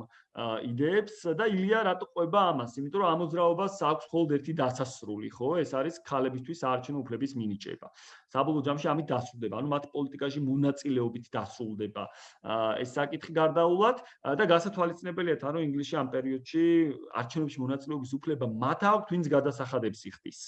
იდეებს და ილია რატო ყვება ამას? იმიტომ რომ ამოძრაობას აქვს მხოლოდ ერთი დასასრული, ხო? ეს არის ქალებისთვის საარჩევნო უფლების მინიჭება. საბოლოო ჯამში ამით დასრულდება, ანუ მათ პოლიტიკაში მონაწილეობით დასრულდება ეს საკითხი გარდაულად და გასათვალისწინებელია თან რომ ინგლისში ამ პერიოდში არჩევნებში მონაწილეობის უფლება მათ აქვს, ვინც გადასახადებს იხდის.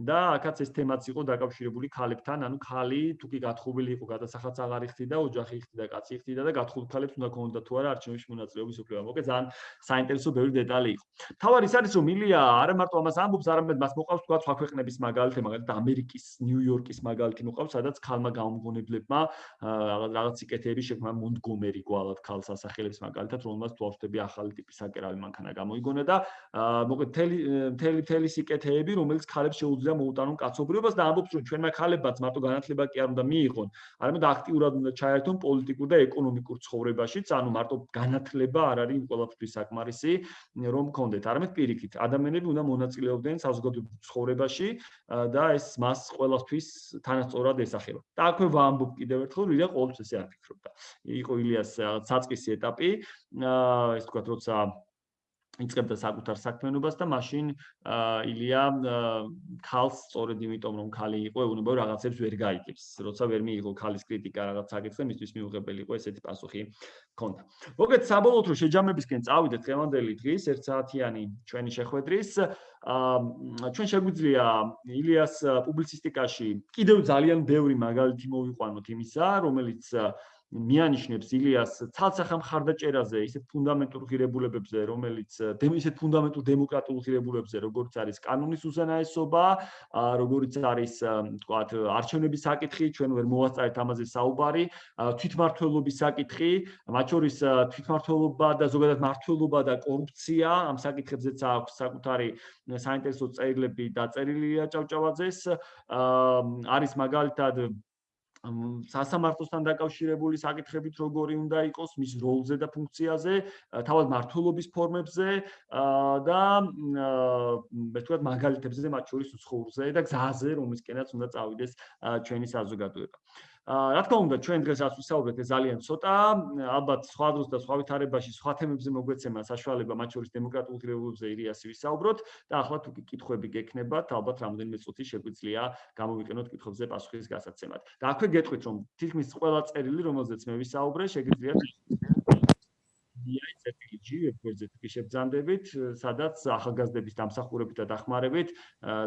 და აქაც ეს თემაც იყო დაკავშირებული ქალებთან, ანუ ქალი თუ კი გათხოვილი იყო, გადასახადს აღარ იხდი და ოჯახი იხდი და კაცი იხდი და გათხოვილ ქალებს უნდა ქონოდა თუ არა არჩევნებში მონაწილეობის უფლება. მოკე ძალიან საინტერესო ბევრი დეტალი იყო. თავარი ის არის რომ მილია არა მარტო ამას ამბობს, არამედ მას მოყავს თქვა სხვა ქვეყნების მაგალითი, მაგალითად ამერიკის, ნიუ-იორკის მაგალითი მოყავს, სადაც ქალმა გამომგონებლებმა რაღაც სიკეთეები შექმნა მონტგომერი გვალად ქალს ასახელებს მაგალითად, რომელმაც თვალშები ახალი ტიპის საკერავი მანქანა გამოიგონა და მოკე თელი თელი თელი სიკეთეები, რომელიც ქალებს შეუძლია და მოუტანონ კაცობრიობას და ამბობს რომ ჩვენმა ქალებაც მარტო განათლება კი არ უნდა მიიღონ, არამედ აქტიურად უნდა ჩაერთონ პოლიტიკურ და ეკონომიკურ ცხოვრებაშიც, ანუ მარტო განათლება არ არის ყველაფრის საკმარისი რომ გქონდეთ, არამედ პირიქით, ადამიანები უნდა მონაწილეობდნენ საზოგადოებრივ ცხოვრებაში და ეს მას ყველაფრის თანასწორად ესახება. და აქვე ვამბობ კიდევ ერთხელ, რომ ილია ყოველთვის ესე არ ფიქრობდა. იყო ილიას საწყისი ეტაპი, ეს თქვა, როცა იწებდა საკუთარ საქმიანობას და მაშინ ილია ქალს სწორედ იმიტომ რომ ქალი იყო ეუბნება რაღაცებს ვერ გაიგებს. როცა ვერ მიიღო ქალის კრიტიკა რაღაც საკითხზე მისთვის მიუღებელი იყო ესეთი პასუხი ქონდა მოგეთ საბოლოოდ რომ შეჯამებისკენ წავიდეთ დღევანდელი დღის 1 საათიანი ჩვენი შეხვედრის ჩვენ შეგვიძლია ილიას პუბლიცისტიკაში კიდევ ძალიან ბევრი მაგალითი მოვიყვანოთ იმისა რომელიც მიანიშნებს ილიას ცალსახა მხარდაჭერაზე ისეთ ფუნდამენტურ ღირებულებებზე, რომელიც ისეთ ფუნდამენტურ დემოკრატიულ ღირებულებებზე, როგორც არის კანონის უზენაესობა, როგორც არის, თქვათ, არჩევნების საკითხი, ჩვენ ვერ მოვასწარეთ ამაზე საუბარი, თვითმართველობის საკითხი, მათ შორის თვითმართველობა და ზოგადად მართველობა და კორუფცია, ამ საკითხებზეც აქვს საკუთარი საინტერესო წერილები დაწერილია ჭავჭავაძეს. არის მაგალითად სასამართლოსთან დაკავშირებული საკითხებით როგორი უნდა იყოს მის როლზე და ფუნქციაზე, თავად მართლობის ფორმებზე და მე ვთქვათ მაგალითებზე მათ შორის უცხოურზე და გზაზე რომისკენაც უნდა წავიდეს ჩვენი საზოგადოება. რა თქმა უნდა, ჩვენ დღეს ას ვისაუბრეთ ძალიან ცოტა, ალბათ სხვა დროს და სხვა ვითარებაში სხვა თემებზე მოგვეცემა საშუალება მათ შორის დემოკრატიულ ღირებულებებზე ირიასი ვისაუბროთ და ახლა თუ კი კითხვები გექნებათ, ალბათ რამოდენიმე წუთი შეგვიძლია გამოვიყენოთ კითხვებზე პასუხის გასაცემად. და აქვე გეტყვით, რომ თითქმის ყველა წერილი, რომელზეც მე ვისაუბრე, შეგიძლიათ DI CPG ვებგვერდზე თუ კი შეგძანდებით, სადაც ახალგაზრდების დამსახურებით და დახმარებით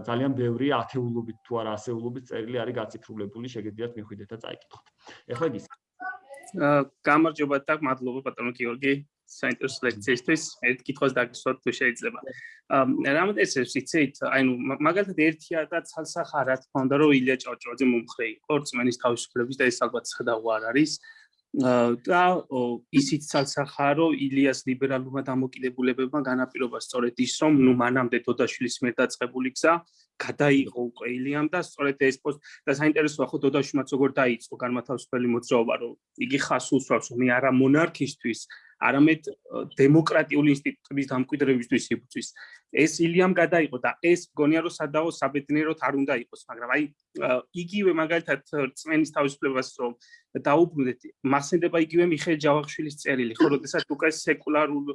ძალიან ბევრი ათეულობით თუ არა ასეულობით წერილი არის გაციფრულებული, შეგიძლიათ მიხვიდეთ და წაიკითხოთ. ეხლა ის აა გამარჯობა და მადლობა ბატონო გიორგი საინტერესო ლექციისთვის. ერთ კითხვას დაგისვათ თუ შეიძლება. აა რამოდენს ეს იცით, აი მაგალითად ერთია და ცალსახა რა თქმა უნდა რომ ილია ჭავჭავაძე მომხრე იყო რწმენის თავისუფლების და ეს ალბათ სადავო არ არის. და ისიც ცალსახარო ილიას ლიბერალურმა დამოკიდებულებებმა განაპირობა სწორედ ის რომ ნუ მანამდე დოდაშვილის მიერ დაწყებული გზა გადაიღო უკვე ილიამ და სწორედ ეს პოსტ და საინტერესოა ხო დოდაშვილმაც როგორ დაიწყო განმათავისუფლებელი მოძრაობა რომ იგი ხას უსვამს მე არა მონარქისტვის არამედ დემოკრატიული ინსტიტუტების დამკვიდრებისთვის იბრძვის. ეს ილიამ გადაიყო და ეს გონია რომ სადაო საბედნიეროდ არ უნდა იყოს, მაგრამ აი იგივე მაგალითად წმენის თავისუფლებას რომ დაუბრუნდეთ, მასენდება იგივე მიხეილ ჯავახიშვილის წერილი, ხო, როდესაც უკვე სეკულარულ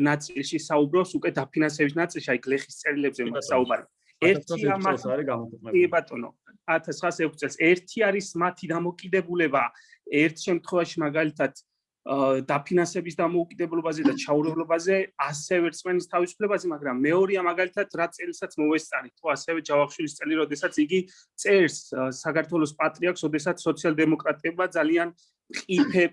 ნაწილში საუბრობს, უკვე დაფინანსების ნაწილში, აი გლეხის წერილებზე მასაუბარი. ერთი ამას არის გამოთქმები. კი ბატონო, 1906 წელს ერთი არის მათი დამოკიდებულება ერთ შემთხვევაში მაგალითად დაფინანსების დამოუკიდებლობაზე და ჩაურევლობაზე, ასევე რწმენის თავისუფლებაზე, მაგრამ მეორეა მაგალითად რა წელსაც მოვესწარი, თუ ასევე ჯავახიშვილის წელი, როდესაც იგი წერს საქართველოს პატრიარქს, როდესაც სოციალ-დემოკრატებმა ძალიან ყიფე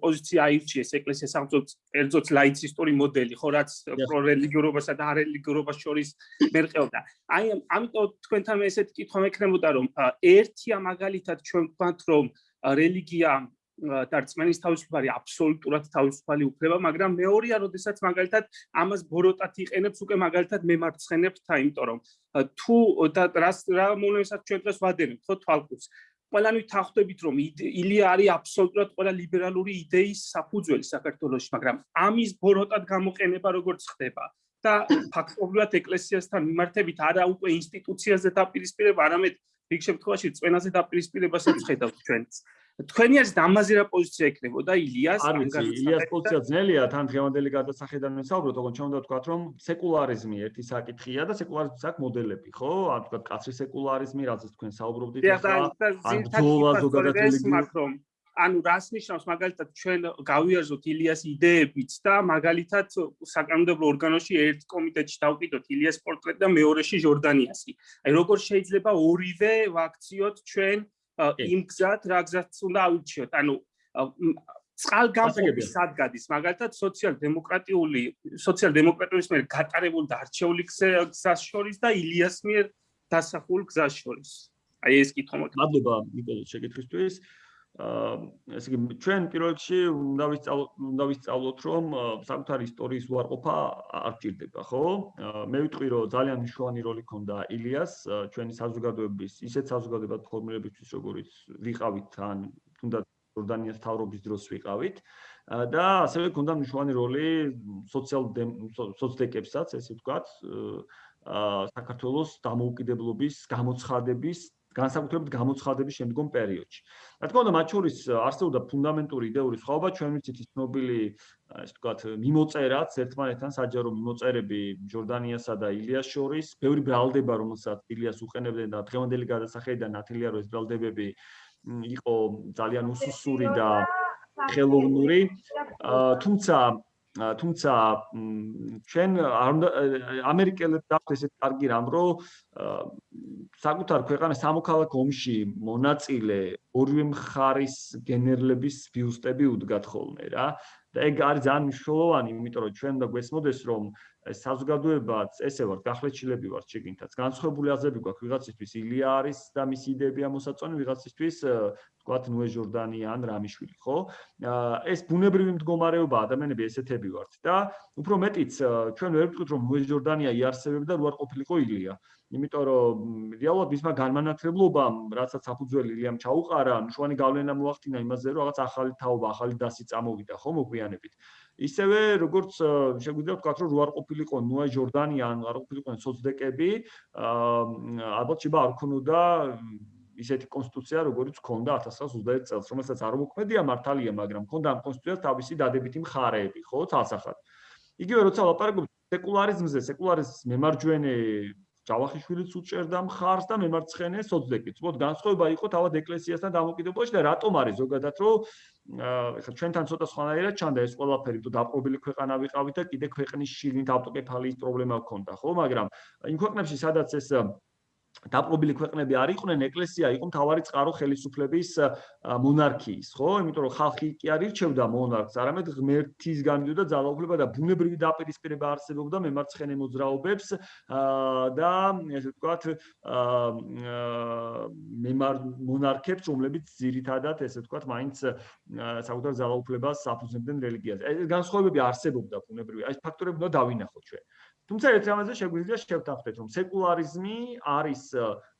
პოზიცია აირჩიეს ეკლესიას აღწევს ერთზოც ლაიცისტური მოდელი, ხო რაც პრორელიგიურობასა და არელიგიურობას შორის მერყეობდა. აი ამიტომ თქვენთან მე ესეთი კითხვა მექნებოდა, რომ ერთია მაგალითად ჩვენ ვთქვათ, რომ რელიგია და რწმენის თავისუფალი აბსოლუტურად თავისუფალი უფლება, მაგრამ მეორეა, როდესაც მაგალითად ამას ბოროტად იყენებს უკვე მაგალითად მემარცხენებს თა, იმიტომ რომ თუ და რას რა მომესაც ჩვენ დღეს ვადენთ, ხო თვალყურს. ყველანი თანხდებით რომ ილია არის აბსოლუტურად ყველა ლიბერალური იდეის საფუძველი საქართველოში, მაგრამ ამის ბოროტად გამოყენება როგორც ხდება? და ფაქტობრივად ეკლესიასთან მიმართებით არა უკვე ინსტიტუციაზე დაპირისპირება, არამედ რიგ შემთხვევაში წვენაზე დაპირისპირებასაც ხედავთ ჩვენც. თქვენი არის ამაზე რა პოზიცია ეკნებოდა ილიას ანგარიშს? ილიას პოზიცია ძნელია, თან დღევანდელი გადასახედან ვისაუბროთ, ოღონდ ჩვენ უნდა ვთქვათ, რომ სეკულარიზმი ერთი საკითხია და სეკულარიზმის აქ მოდელები, ხო? ან თქვათ კაცრი სეკულარიზმი, რაზეც თქვენ საუბრობდით ახლა. ან ძოლა ზოგადად რელიგიური ანუ რას ნიშნავს მაგალითად ჩვენ გავიაზროთ ილიას იდეებით და მაგალითად საკანონმდებლო ორგანოში ერთ კომიტეტში დავკიდოთ ილიას პორტრეტი და მეორეში ჟორდანიასი. აი როგორ შეიძლება ორივე ვაქციოთ ჩვენ იმ გზად, რა გზაც უნდა ავირჩიოთ. ანუ წყალგამყოფი სადგადის მაგალითად სოციალ-დემოკრატიული სოციალ-დემოკრატიის მიერ გატარებული და არჩეული გზას შორის და ილიას მიერ დასახულ გზას შორის. აი ეს კითხვა მოკლედ. მადლობა ნიკოლო შეკითხვისთვის. აა ესე იგი ჩვენ პირველ რიგში უნდა ვისწავლოთ უნდა ვისწავლოთ რომ საკუთარი ისტორიის უარყოფა არ ჭირდება ხო? მე ვიტყვი რომ ძალიან მნიშვნელოვანი როლი ქონდა ილიას ჩვენი საზოგადოების ისეთ საზოგადოებად ფორმირებისთვის როგორიც ვიყავით ან თუნდაც ჯორდანიას თავრობის დროს ვიყავით და ასევე ქონდა მნიშვნელოვანი როლი სოციალ სოციალდებსაც ესე ვთქვათ აა საქართველოს დამოუკიდებლობის გამოცხადების განსაკუთრებით გამოცხადების შემდგომ პერიოდში. რა თქმა უნდა, მათ შორის არსებობდა ფუნდამენტური იდეური სხვაობა, ჩვენ ვიცით ის ცნობილი, ასე ვთქვათ, მიმოწერაც ერთმანეთთან საჯარო მიმოწერები ჯორდანიასა და ილიას შორის, ბევრი ბრალდება, რომელსაც ილიას უყენებდნენ და დღევანდელი გადასახედიდან ნათელია რომ ეს ბრალდებები იყო ძალიან უსუსური და ხელოვნური. თუმცა თუმცა ჩვენ არ უნდა ამერიკელებს დახვდეთ ესეთ კარგი რამ რომ საკუთარ ქვეყანას სამოქალაქო ომში მონაწილე ორივე მხარის გენერლების ბიუსტები უდგათ ხოლმე რა და ეგ არის ძალიან მნიშვნელოვანი იმიტომ რომ ჩვენ და გვესმოდეს რომ საზოგადოებაც ესე ვარ გახლეჩილები ვარ შეგინთაც განსხვავებული აზრები გვაქვს ვიღაცისთვის ილია არის და მისი იდეებია მოსაწონი ვიღაცისთვის თქვათ ნუე ჟორდანი ან რამიშვილი, ხო? ეს ბუნებრივი მდგომარეობა ადამიანები ესეთები ვართ და უფრო მეტიც ჩვენ ვერ ვიტყვით რომ ნუე ჟორდანია იარსებებდა რო არ ყოფილიყო ილია. იმიტომ რომ რეალურად მისმა განმანათლებლობამ, რაცაც საფუძველი ილიამ ჩაუყარა, მშვენი გავლენა მოახდინა იმაზე, რომ რაღაც ახალი თაობა, ახალი დასი წამოვიდა, ხო, მოგვიანებით. ისევე როგორც შეგვიძლია ვთქვათ, რომ რო არ ყოფილიყო ნუე ჟორდანია ან არ ყოფილიყო სოცდეკები, აა ალბათ შეიძლება არ ქონოდა ისეთი კონსტიტუცია, როგორიც ქონდა 1921 წელს, რომელსაც არ მოქმედია მართალია, მაგრამ ქონდა ამ კონსტიტუციას თავისი დადებითი მხარეები, ხო, თალსახად. იგივე როცა ლაპარაკობთ სეკულარიზმზე, სეკულარიზმის მემარჯვენე ჯავახიშვილიც უჭერდა მხარს და მემარცხენე სოცდეკიც. მოდ განსხვავება იყო თავად ეკლესიასთან დამოკიდებულებაში და რატომ არის ზოგადად რომ ახლა ჩვენთან ცოტა სხვანაირად ჩანდა ეს ყველაფერი, თუ დაპყრობილი ქვეყანა ვიყავით და კიდე ქვეყნის შიგნით ავტოკეფალიის პრობლემა გქონდა, ხო, მაგრამ იმ ქვეყნებში სადაც ეს დაპყრობილი ქვეყნები არ იყვნენ, ეკლესია იყო მთავარი წყარო ხელისუფლების მონარქიის, ხო? იმიტომ რომ ხალხი კი არ ირჩევდა მონარქს, არამედ ღმერთის გამიდოდა ძალაუფლება და ბუნებრივი დაპირისპირება არსებობდა მემარცხენე მოძრაობებს და ესე ვთქვათ, მემარ მონარქებს, რომლებიც ძირითადად ესე ვთქვათ, მაინც საკუთარ ძალაუფლებას აფუძნებდნენ რელიგიაზე. ეს განსხვავებები არსებობდა ბუნებრივი. აი ფაქტორები უნდა დავინახოთ ჩვენ. თუმცა ერთ რამაზე შეგვიძლია შევთანხმდეთ, რომ სეკულარიზმი არის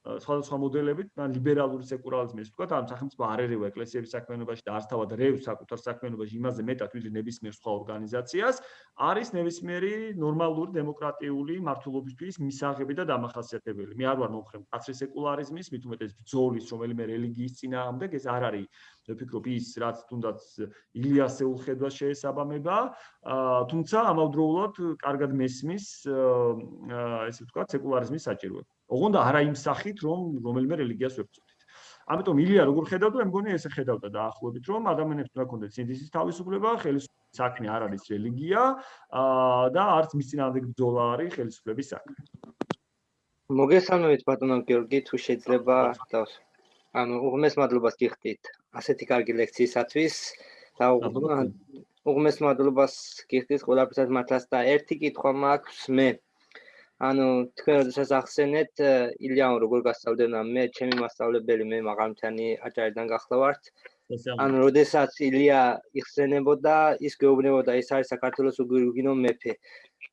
სხვადასხვა მოდელებით, ან ლიბერალური სეკულარიზმი, ასე ვთქვათ, ამ სახელმწიფო არ ერევა ეკლესიების საქმიანობაში და არც თავად რევს საკუთარ საქმიანობაში იმაზე მეტად ვიდრე ნებისმიერ სხვა ორგანიზაციას, არის ნებისმიერი ნორმალური დემოკრატიული მართლობისთვის მისაღები და დამახასიათებელი. მე არ ვარ მომხრე კაცრი სეკულარიზმის, მით უმეტეს ბრძოლის, რომელიმე რელიგიის წინააღმდეგ, ეს არ არის მე ვფიქრობ ის რაც თუნდაც ილიასეულ ხედვას შეესაბამება, თუმცა ამავდროულად კარგად მესმის ესე ვთქვათ სეკულარიზმის საჭიროება. ოღონდ არა იმ სახით, რომ რომელიმე რელიგიას ვებწოდით. ამიტომ ილია როგორ ხედავდა, მე მგონი ესე ხედავდა დაახლოებით, რომ ადამიანებს უნდა კონდეთ სინდისის თავისუფლება, ხელისუფლების საქმე არ არის რელიგია, და არც მის წინააღმდეგ ბრძოლა არის ხელისუფლების საქმე. მოგესალმებით ბატონო გიორგი, თუ შეიძლება და ანუ უღმეს მადლობას გიხდით ასეთი კარგი ლექციისათვის და უღმეს მადლობას გიხდით ყველაფერსაც მართლაც და ერთი კითხვა მაქვს მე. ანუ თქვენ როდესაც ახსენეთ ილიამ როგორ გასწავლდენა მე ჩემი მასწავლებელი მე მაღალმთიანი აჭარიდან გახლავართ. ანუ როდესაც ილია იხსენებოდა ის გეუბნებოდა ის არის საქართველოს უგინო მეფე.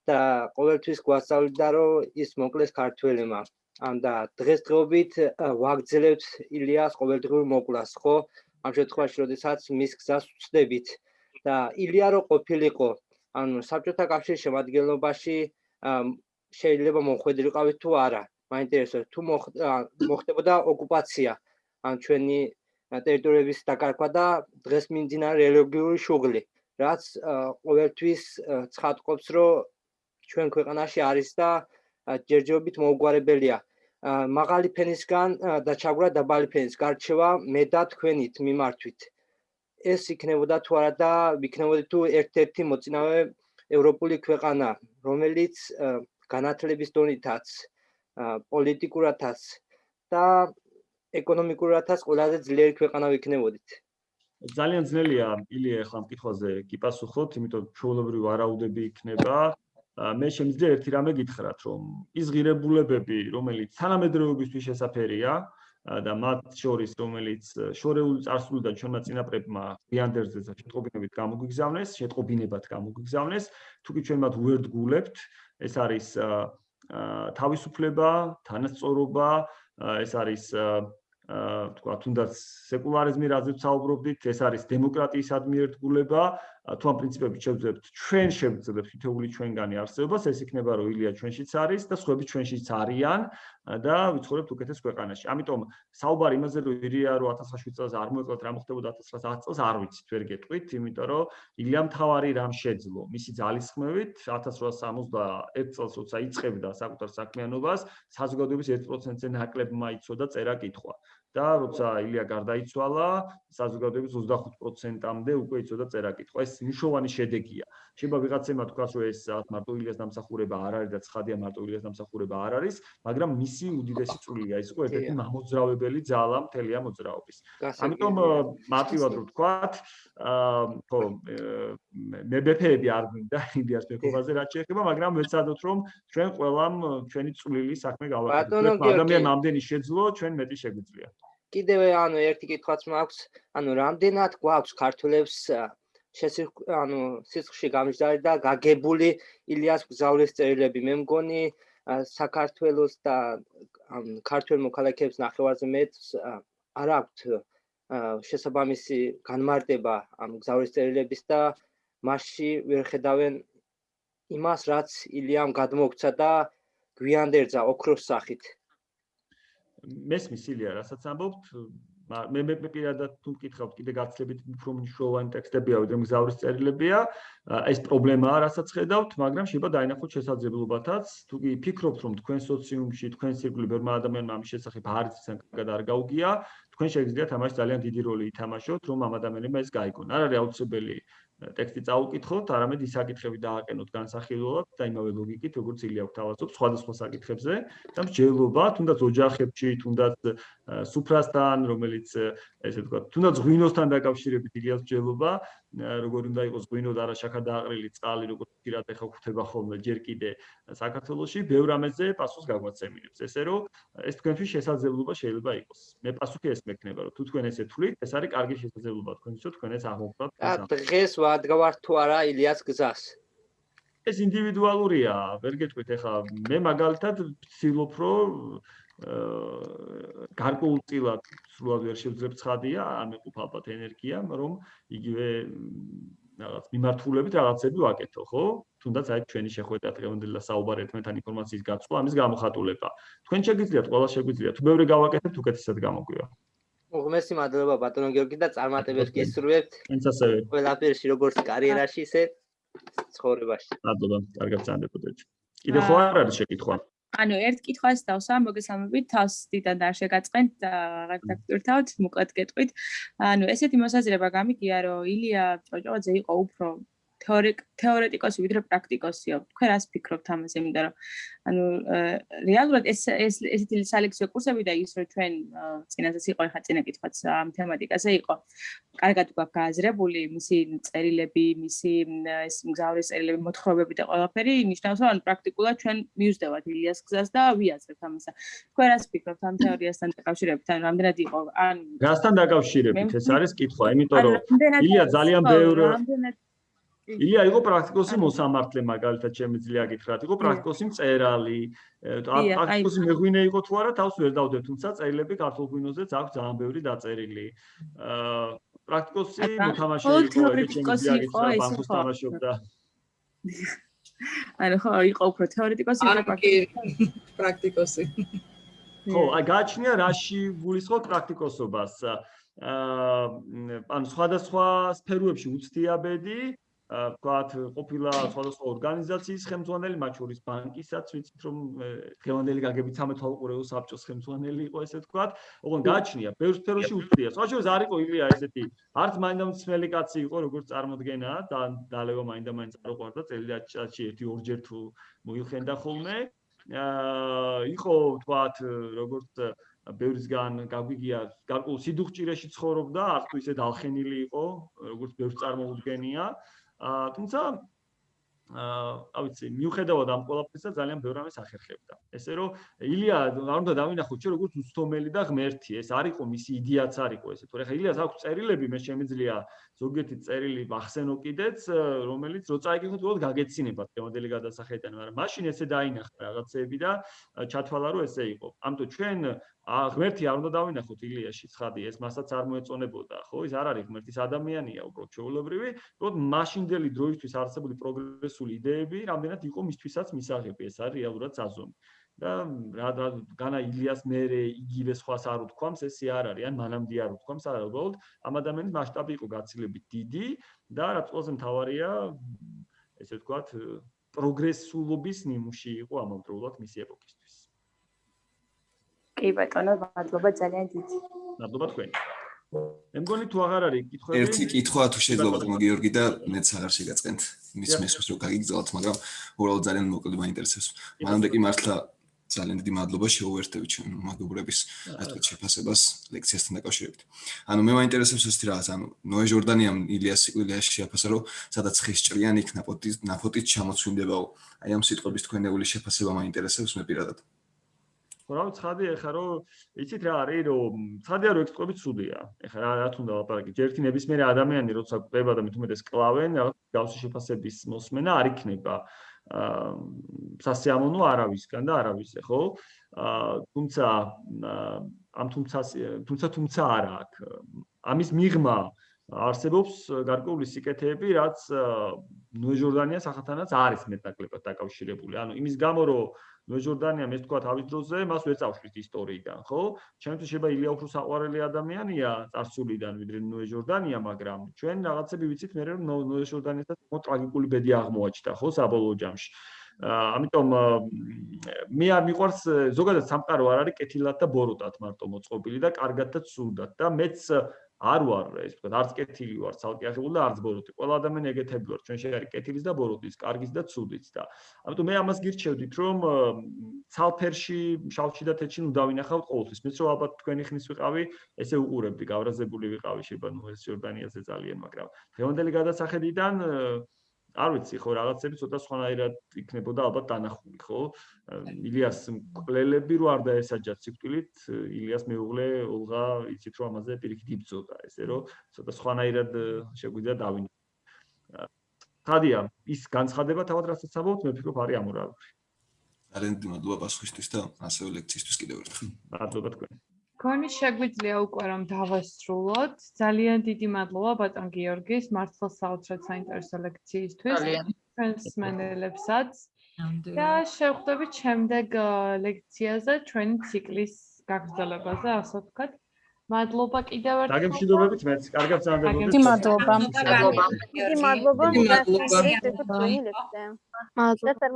და ყოველთვის გვასწავლდა რომ ის მოკლეს ქართველებმა. ან და დღესდღეობით ვაგძლევთ ილიას ყოველდღიურ მოკვლას ხო ამ შემთხვევაში როდესაც მის გზას ვწდებით და ილია რო ყოფილიყო ანუ საბჭოთა კავშირის შემადგენლობაში შეიძლება მომხვედრიყავით თუ არა. მაინტერესებს თუ მოხდებოდა ოკუპაცია ან ჩვენი ტერიტორიების დაკარგვა და დღეს მიმდინარე რელიგიური შუღლი, რაც ყოველთვის ცხადყოფს, რომ ჩვენ ქვეყანაში არის და ჯერჯერობით მოუგვარებელია. მაღალი ფენისგან და ჩაგვრა დაბალი ფენის გარჩევა მე და თქვენით მიმართვით. ეს იქნებოდა თუ არა და იქნებოდა თუ ერთ-ერთი მოწინავე ევროპული ქვეყანა, რომელიც განათლების დონითაც, პოლიტიკურათაც და ეკონომიკურათაც ყველაზე ძლიერი ქვეყანა ვიქნებოდით. ძალიან ძნელია ილია ახლა ამ კითხვაზე კი პასუხოთ, იმიტომ ჩვეულებრივი ვარაუდები იქნება. მე შემიძლია ერთი რამე გითხრათ, რომ ის ღირებულებები, რომელიც თანამედროვეობისთვის შესაძერია და მათ შორის რომელიც შორეული წარსულიდან ჩვენმა წინაპრებმა გვიანდერზე და შეტყობინებით გამოგვიგზავნეს, შეტყობინებად გამოგვიგზავნეს, თუკი ჩვენ მათ უერთგულებთ, ეს არის თავისუფლება, თანასწორობა, ეს არის აა თქვა თუნდაც სეკულარიზმი რაზეც საუბრობდით, ეს არის დემოკრატიის ადმიერტგულება, თუ ამ პრინციპებით შევძლებთ, ჩვენ შევძლებთ თითოეული ჩვენგანი არსებობას, ეს იქნება რომ ილია ჩვენშიც არის და სხვები ჩვენშიც არიან და ვიცხოვრებთ უკეთეს ქვეყანაში. ამიტომ საუბარი იმაზე რომ ილია რო 1907 წელს არ მოეკლოთ რა მოხდებოდა 1910 წელს არ ვიცით, ვერ გეტყვით, იმიტომ რომ ილიამ თავარი რამ შეძლო. მისი ძალისხმევით 1871 წელს როცა იწყებდა საკუთარ საქმიანობას, საზოგადოების 1%-ზე ნაკლებმა იცოდა წერა კითხვა. და როცა ილია გარდაიცვალა, საზოგადოების 25%-ამდე უკვე იცოდა წერა-კითხვა. ეს მნიშვნელოვანი შედეგია. შეიძლება ვიღაცემა თქვას, რომ ეს მარტო ილიას დამსახურება არ არის და ცხადია მარტო ილიას დამსახურება არ არის, მაგრამ მისი უდიდესი წვლილია. ის იყო ერთ-ერთი მამოძრავებელი ძალა მთელი ამ მოძრაობის. ამიტომ მარტივად რო ვთქვათ, აა ხო მე ბეფეები არ მინდა ილიას ბექობაზე რაც შეეხება, მაგრამ ვეცადოთ რომ ჩვენ ყველამ ჩვენი წვლილი საქმე გავაკეთოთ. ადამიანმა ამდენი შეძლო, ჩვენ მეტი შეგვიძლია. კიდევ ანუ ერთი კითხვაც მაქვს, ანუ რამდენად გვაქვს ქართულებს შესიხ ანუ სიცხში გამჟდარი და გაგებული ილიას გზავრის წერილები. მე მგონი საქართველოს და ქართულ მოქალაქეებს ნახევარზე მეტს არ აქვთ შესაბამისი განმარტება ამ გზავრის წერილების და მასში ვერ ხედავენ იმას, რაც ილიამ გადმოგცა და გვიანდერძა ოქროს სახით. მესმის ილია რასაც ამბობთ მე მე პირადად თუ მკითხავთ კიდე გაცლებით უფრო მნიშვნელოვანი ტექსტებია ვიდრე მგზავრის წერილებია. ეს პრობლემაა რასაც ხედავთ მაგრამ შეიძლება დაინახოთ შესაძლებლობათაც. თუ კი ფიქრობთ რომ თქვენ სოციუმში თქვენ სირგული ბევრმა ადამიანმა ამის შესახებ არ იციან კარგად არ გაუგია თქვენ შეგიძლიათ ამაში ძალიან დიდი როლი ითამაშოთ რომ ამ ადამიანებმა ეს გაიგონ. არ არის აუცილებელი ტექსტი წაუკითხოთ, არამედ ის საკითხები დააყენოთ განსახილველად და იმავე ლოგიკით, როგორც ილია გვთავაზობ სხვადასხვა საკითხებზე და მსჯელობა, თუნდაც ოჯახებში, თუნდაც სუფრასთან, რომელიც ესე ვთქვათ, თუნდაც ღვინოსთან დაკავშირებით ილიას მსჯელობა, როგორ უნდა იყოს ღვინო და არა შაქა დააყრილი წყალი, როგორც პირად ეხა გვხვდება ხოლმე ჯერ კიდე საქართველოში, ბევრ ამაზე პასუხს გაგვაცემინებს. ესე რომ ეს თქვენთვის შესაძლებლობა შეიძლება იყოს. მე პასუხი ეს მექნება, რომ თუ თქვენ ესე თვლით, ეს არის კარგი შესაძლებლობა თქვენთვის, თქვენ ეს აღმოფხვრათ. და დღეს ვადგავართ თუ არა ილიას გზას? ეს ინდივიდუალურია, ვერ გეტყვით ეხა მე მაგალითად ვცდილობ რომ გარკვეულწილად სრულად ვერ შევძლებ ცხადია, ამეყოფ ალბათ ენერგია, რომ იგივე რაღაც მიმართულებით რაღაცები ვაკეთო, ხო? თუნდაც აი ჩვენი შეხვედრა დღევანდელი და საუბარი ერთმანეთთან ინფორმაციის გაცვლა, ამის გამოხატულება. თქვენ შეგიძლიათ, ყველა შეგიძლიათ, თუ ბევრი გავაკეთებთ, უკეთესად გამოგვივა. უღმესი მადლობა ბატონო გიორგი და წარმატებებს გისურვებთ. ენც ასევე. ყველაფერში როგორც კარიერაში, ისე ცხოვრებაში. მადლობა, კარგად წანდებოდეთ. კიდე ხო არ არის შეკითხვა? ანუ ერთ კითხვას დავსვა, მოგესალმებით, თავს დიდად არ შეგაწყენთ რაღაც დაგტვირთავთ, მოკლედ გეტყვით. ანუ ესეთი მოსაზრება გამიგია, რომ ილია ჭოჭოძე იყო უფრო თეორეტიკოსი ვიდრე პრაქტიკოსიო. თქვენ რას ფიქრობთ ამაზე? იმიტომ რომ ანუ რეალურად ეს ეს ესეთი სალექციო კურსები და ის რომ ჩვენ წინაზეც იყო ხა წინა კითხვაც ამ თემატიკაზე იყო. კარგად გვაქვს გააზრებული მისი წერილები, მისი ეს მგზავრის წერილები, მოთხრობები და ყველაფერი, ნიშნავს რომ ანუ პრაქტიკულად ჩვენ მიუძდევთ ილიას გზას და ვიაზრებთ ამასა. თქვენ რას ფიქრობთ ამ თეორიასთან დაკავშირებით? ანუ რამდენად იყო ან გასთან დაკავშირებით ეს არის კითხვა, იმიტომ რომ ილია ძალიან ბევრ რამდენად ილია იყო პრაქტიკოსი მოსამართლე მაგალითად შემიძლია გითხრათ იყო პრაქტიკოსი მწერალი. პრაქტიკოსი მეღვინე იყო თუ არა თავს ვერ დავდებ თუმცა წერილები ქართულ გვინოზეც აქვს ძალიან ბევრი დაწერილი. პრაქტიკოსი მოთამაშე იყო ეგეთ შემიძლია გითხრათ ბანკოს თამაშობდა. ანუ ხო იყო უფრო თეორეტიკოსი ან კი პრაქტიკოსი. ხო, აი გააჩნია რაში გულისხმობ პრაქტიკოსობას. აა ანუ სხვადასხვა სფეროებში უცდიაბედი ვთქვათ, ყოფილა სხვადასხვა ორგანიზაციის ხელმძღვანელი, მათ შორის ბანკისაც, ვიცით რომ დღევანდელი გაგებით 13 უყურეო საბჭოს ხელმძღვანელი იყო ესე ვთქვათ. ოღონ გააჩნია, ბევრ სფეროში უცდია. სხვა შორის არ იყო ილია ესეთი, არც მაინდამცმელი კაცი იყო, როგორც წარმოდგენა და დალევა მაინდამაინც არ უყვარდა წელიწადში ერთი ორჯერ თუ მოიხენდა ხოლმე. აა იყო ვთქვათ, როგორც ბევრისგან გაგვიგია, გარკვეულ სიდუხჭირეში ცხოვრობდა, არც თუ ისე დალხენილი იყო, როგორც ბევრს წარმოუდგენია. აა თუმცა აა ავიცი, მიუხედავად ამ ყველაფრისა ძალიან ბევრ ამას ახერხებდა. ესე რომ ილია არ უნდა დავინახოთ ჩვენ როგორც უცდომელი და ღმერთი, ეს არ იყო მისი იდეაც არ იყო ესე. თორე ხა ილიას აქვს წერილები, მე შემიძლია ზოგიერთი წერილი ახსენო კიდეც, რომელიც რო წაიგიხოთ, უბრალოდ გაგეცინებათ თემოდელი გადასახედიდან, მაგრამ მაშინ ესე დაინახა რაღაცეები და ჩათვალა რომ ესე იყო. ამიტომ ჩვენ ღმერთი არ უნდა დავინახოთ ილიაში ცხადი ეს მასაც არ მოეწონებოდა ხო? ის არ არის ღმერთის ადამიანია უბრალოდ ჩეულებრივი უბრალოდ მაშინდელი დროისთვის არსებული პროგრესული იდეები რამდენად იყო მისთვისაც მისაღები ეს არის რეალურად საზომი. და რა განა ილიას მერე იგივე სხვას არ უთქვამს ესე არ არის ან მანამდე არ უთქვამს არა უბრალოდ ამ ადამიანის მასშტაბი იყო გაცილებით დიდი და რაც ყველაზე მთავარია ესე ვთქვათ პროგრესულობის ნიმუში იყო ამავდროულად მისი ეპოქისთვის კი ბატონო, მადლობა ძალიან დიდი. მადლობა თქვენ. მე მგონი თუ აღარ არის კითხვები. ერთი კითხვა თუ შეიძლება ბატონო გიორგი და მეც აღარ შეგაწყენთ. მის მესმის რო გაგიგზავნოთ, მაგრამ უბრალოდ ძალიან მოკლედ მაინტერესებს. მანამდე კი მართლა ძალიან დიდი მადლობა შეუერთდებით ჩვენ მაგობრების რატო შეფასებას ლექციასთან დაკავშირებით. ანუ მე მაინტერესებს ეს რაღაც, ანუ ნოე ჟორდანიამ ილიას სიკვდილეში შეაფასა, რომ სადაც ხის ჭრიანი იქ ნაპოტი ნაფოტით ჩამოცვინდებაო. აი ამ სიტყვების თქვენეული შეფასება მაინტერესებს მე პირადად. ხო რა ცხადი ეხა რომ იცით რა არის რომ ცხადია რომ ექსპრობი ცუდია. ეხა რა რა თუნდა ლაპარაკი. ჯერთი ნებისმიერი ადამიანი როცა ყვება და მithumetes კლავენ რაღაც გავსი შეფასების მოსმენა არ იქნება. აა სასიამოვნო არავისგან და არავისე ხო? აა თუმცა ამ თუმცა თუმცა თუმცა არა აქ. ამის მიღმა არსებობს გარკვეული სიკეთეები რაც ნუე ჟორდანიას ახათანაც არის მეტნაკლებად დაკავშირებული. ანუ იმის გამო რომ ნოე ჟორდანია მე თქვა თავის დროზე მას ვერ წავშвist ისტორიიდან ხო? ჩემთვის შეიძლება ილია უფრო საყვარელი ადამიანია წარსულიდან ვიდრე ნოე ჟორდანია მაგრამ ჩვენ რაღაცები ვიცით მე რომ ნოე ჟორდანიასაც მო ტრაგიკული ბედი აღმოაჩნდა ხო საბოლოო ჯამში. ამიტომ მე არ მიყვარს ზოგადად სამყარო არ არის კეთილად და ბოროტად მარტო მოწყობილი და კარგად და ცუდად და მეც არ ვარ ეს ვთქვათ არც კეთილი ვარ ცალკე აღებული და არც ბოროტი ყველა ადამიანი ეგეთები ვარ ჩვენ შეიძლება კეთილის და ბოროტის კარგის და ცუდის და. ამიტომ მე ამას გირჩევდით რომ ცალფერში შავში და თეთრში ნუ დავინახავთ ყოველთვის მეც რომ ალბათ თქვენი ხნის ვიყავი ესე უყურებდი გავრაზებული ვიყავი შეიძლება ნუ ეს ჯორდანიაზე ძალიან მაგრამ დღევანდელი გადასახედიდან არ ვიცი ხო რაღაცები ცოტა სხვანაირად იქნებოდა ალბათ დანახული ხო? ილიას მკვლელები რო არ დაესაჯა ციკვილით ილიას მეუღლე ოლღა იცით რომ ამაზე პირიქით იბძოდა ესე რომ ცოტა სხვანაირად შეგვიძლია დავინახო ხადია ის განცხადება თავად რასაც ამბობთ მე ფიქრობ არის ამორალური. ძალიან მადლობა პასუხისთვის და ასევე ლექციისთვის კიდევ ერთხელ. მადლობა თქვენ თქვენი შეგვიძლია უკვე რომ დავასრულოთ. ძალიან დიდი მადლობა ბატონ გიორგის მართლა საოცრად საინტერესო ლექციისთვის. ჩვენს მენელებსაც. და შევხვდებით შემდეგ ლექციაზე ჩვენი ციკლის გაგრძელებაზე, ასე ვთქვათ. მადლობა კიდევ ერთხელ. დაგემშვიდობებით მეც. კარგად წამდებოდეთ. დიდი მადლობა. დიდი მადლობა. დიდი მადლობა. მადლობა.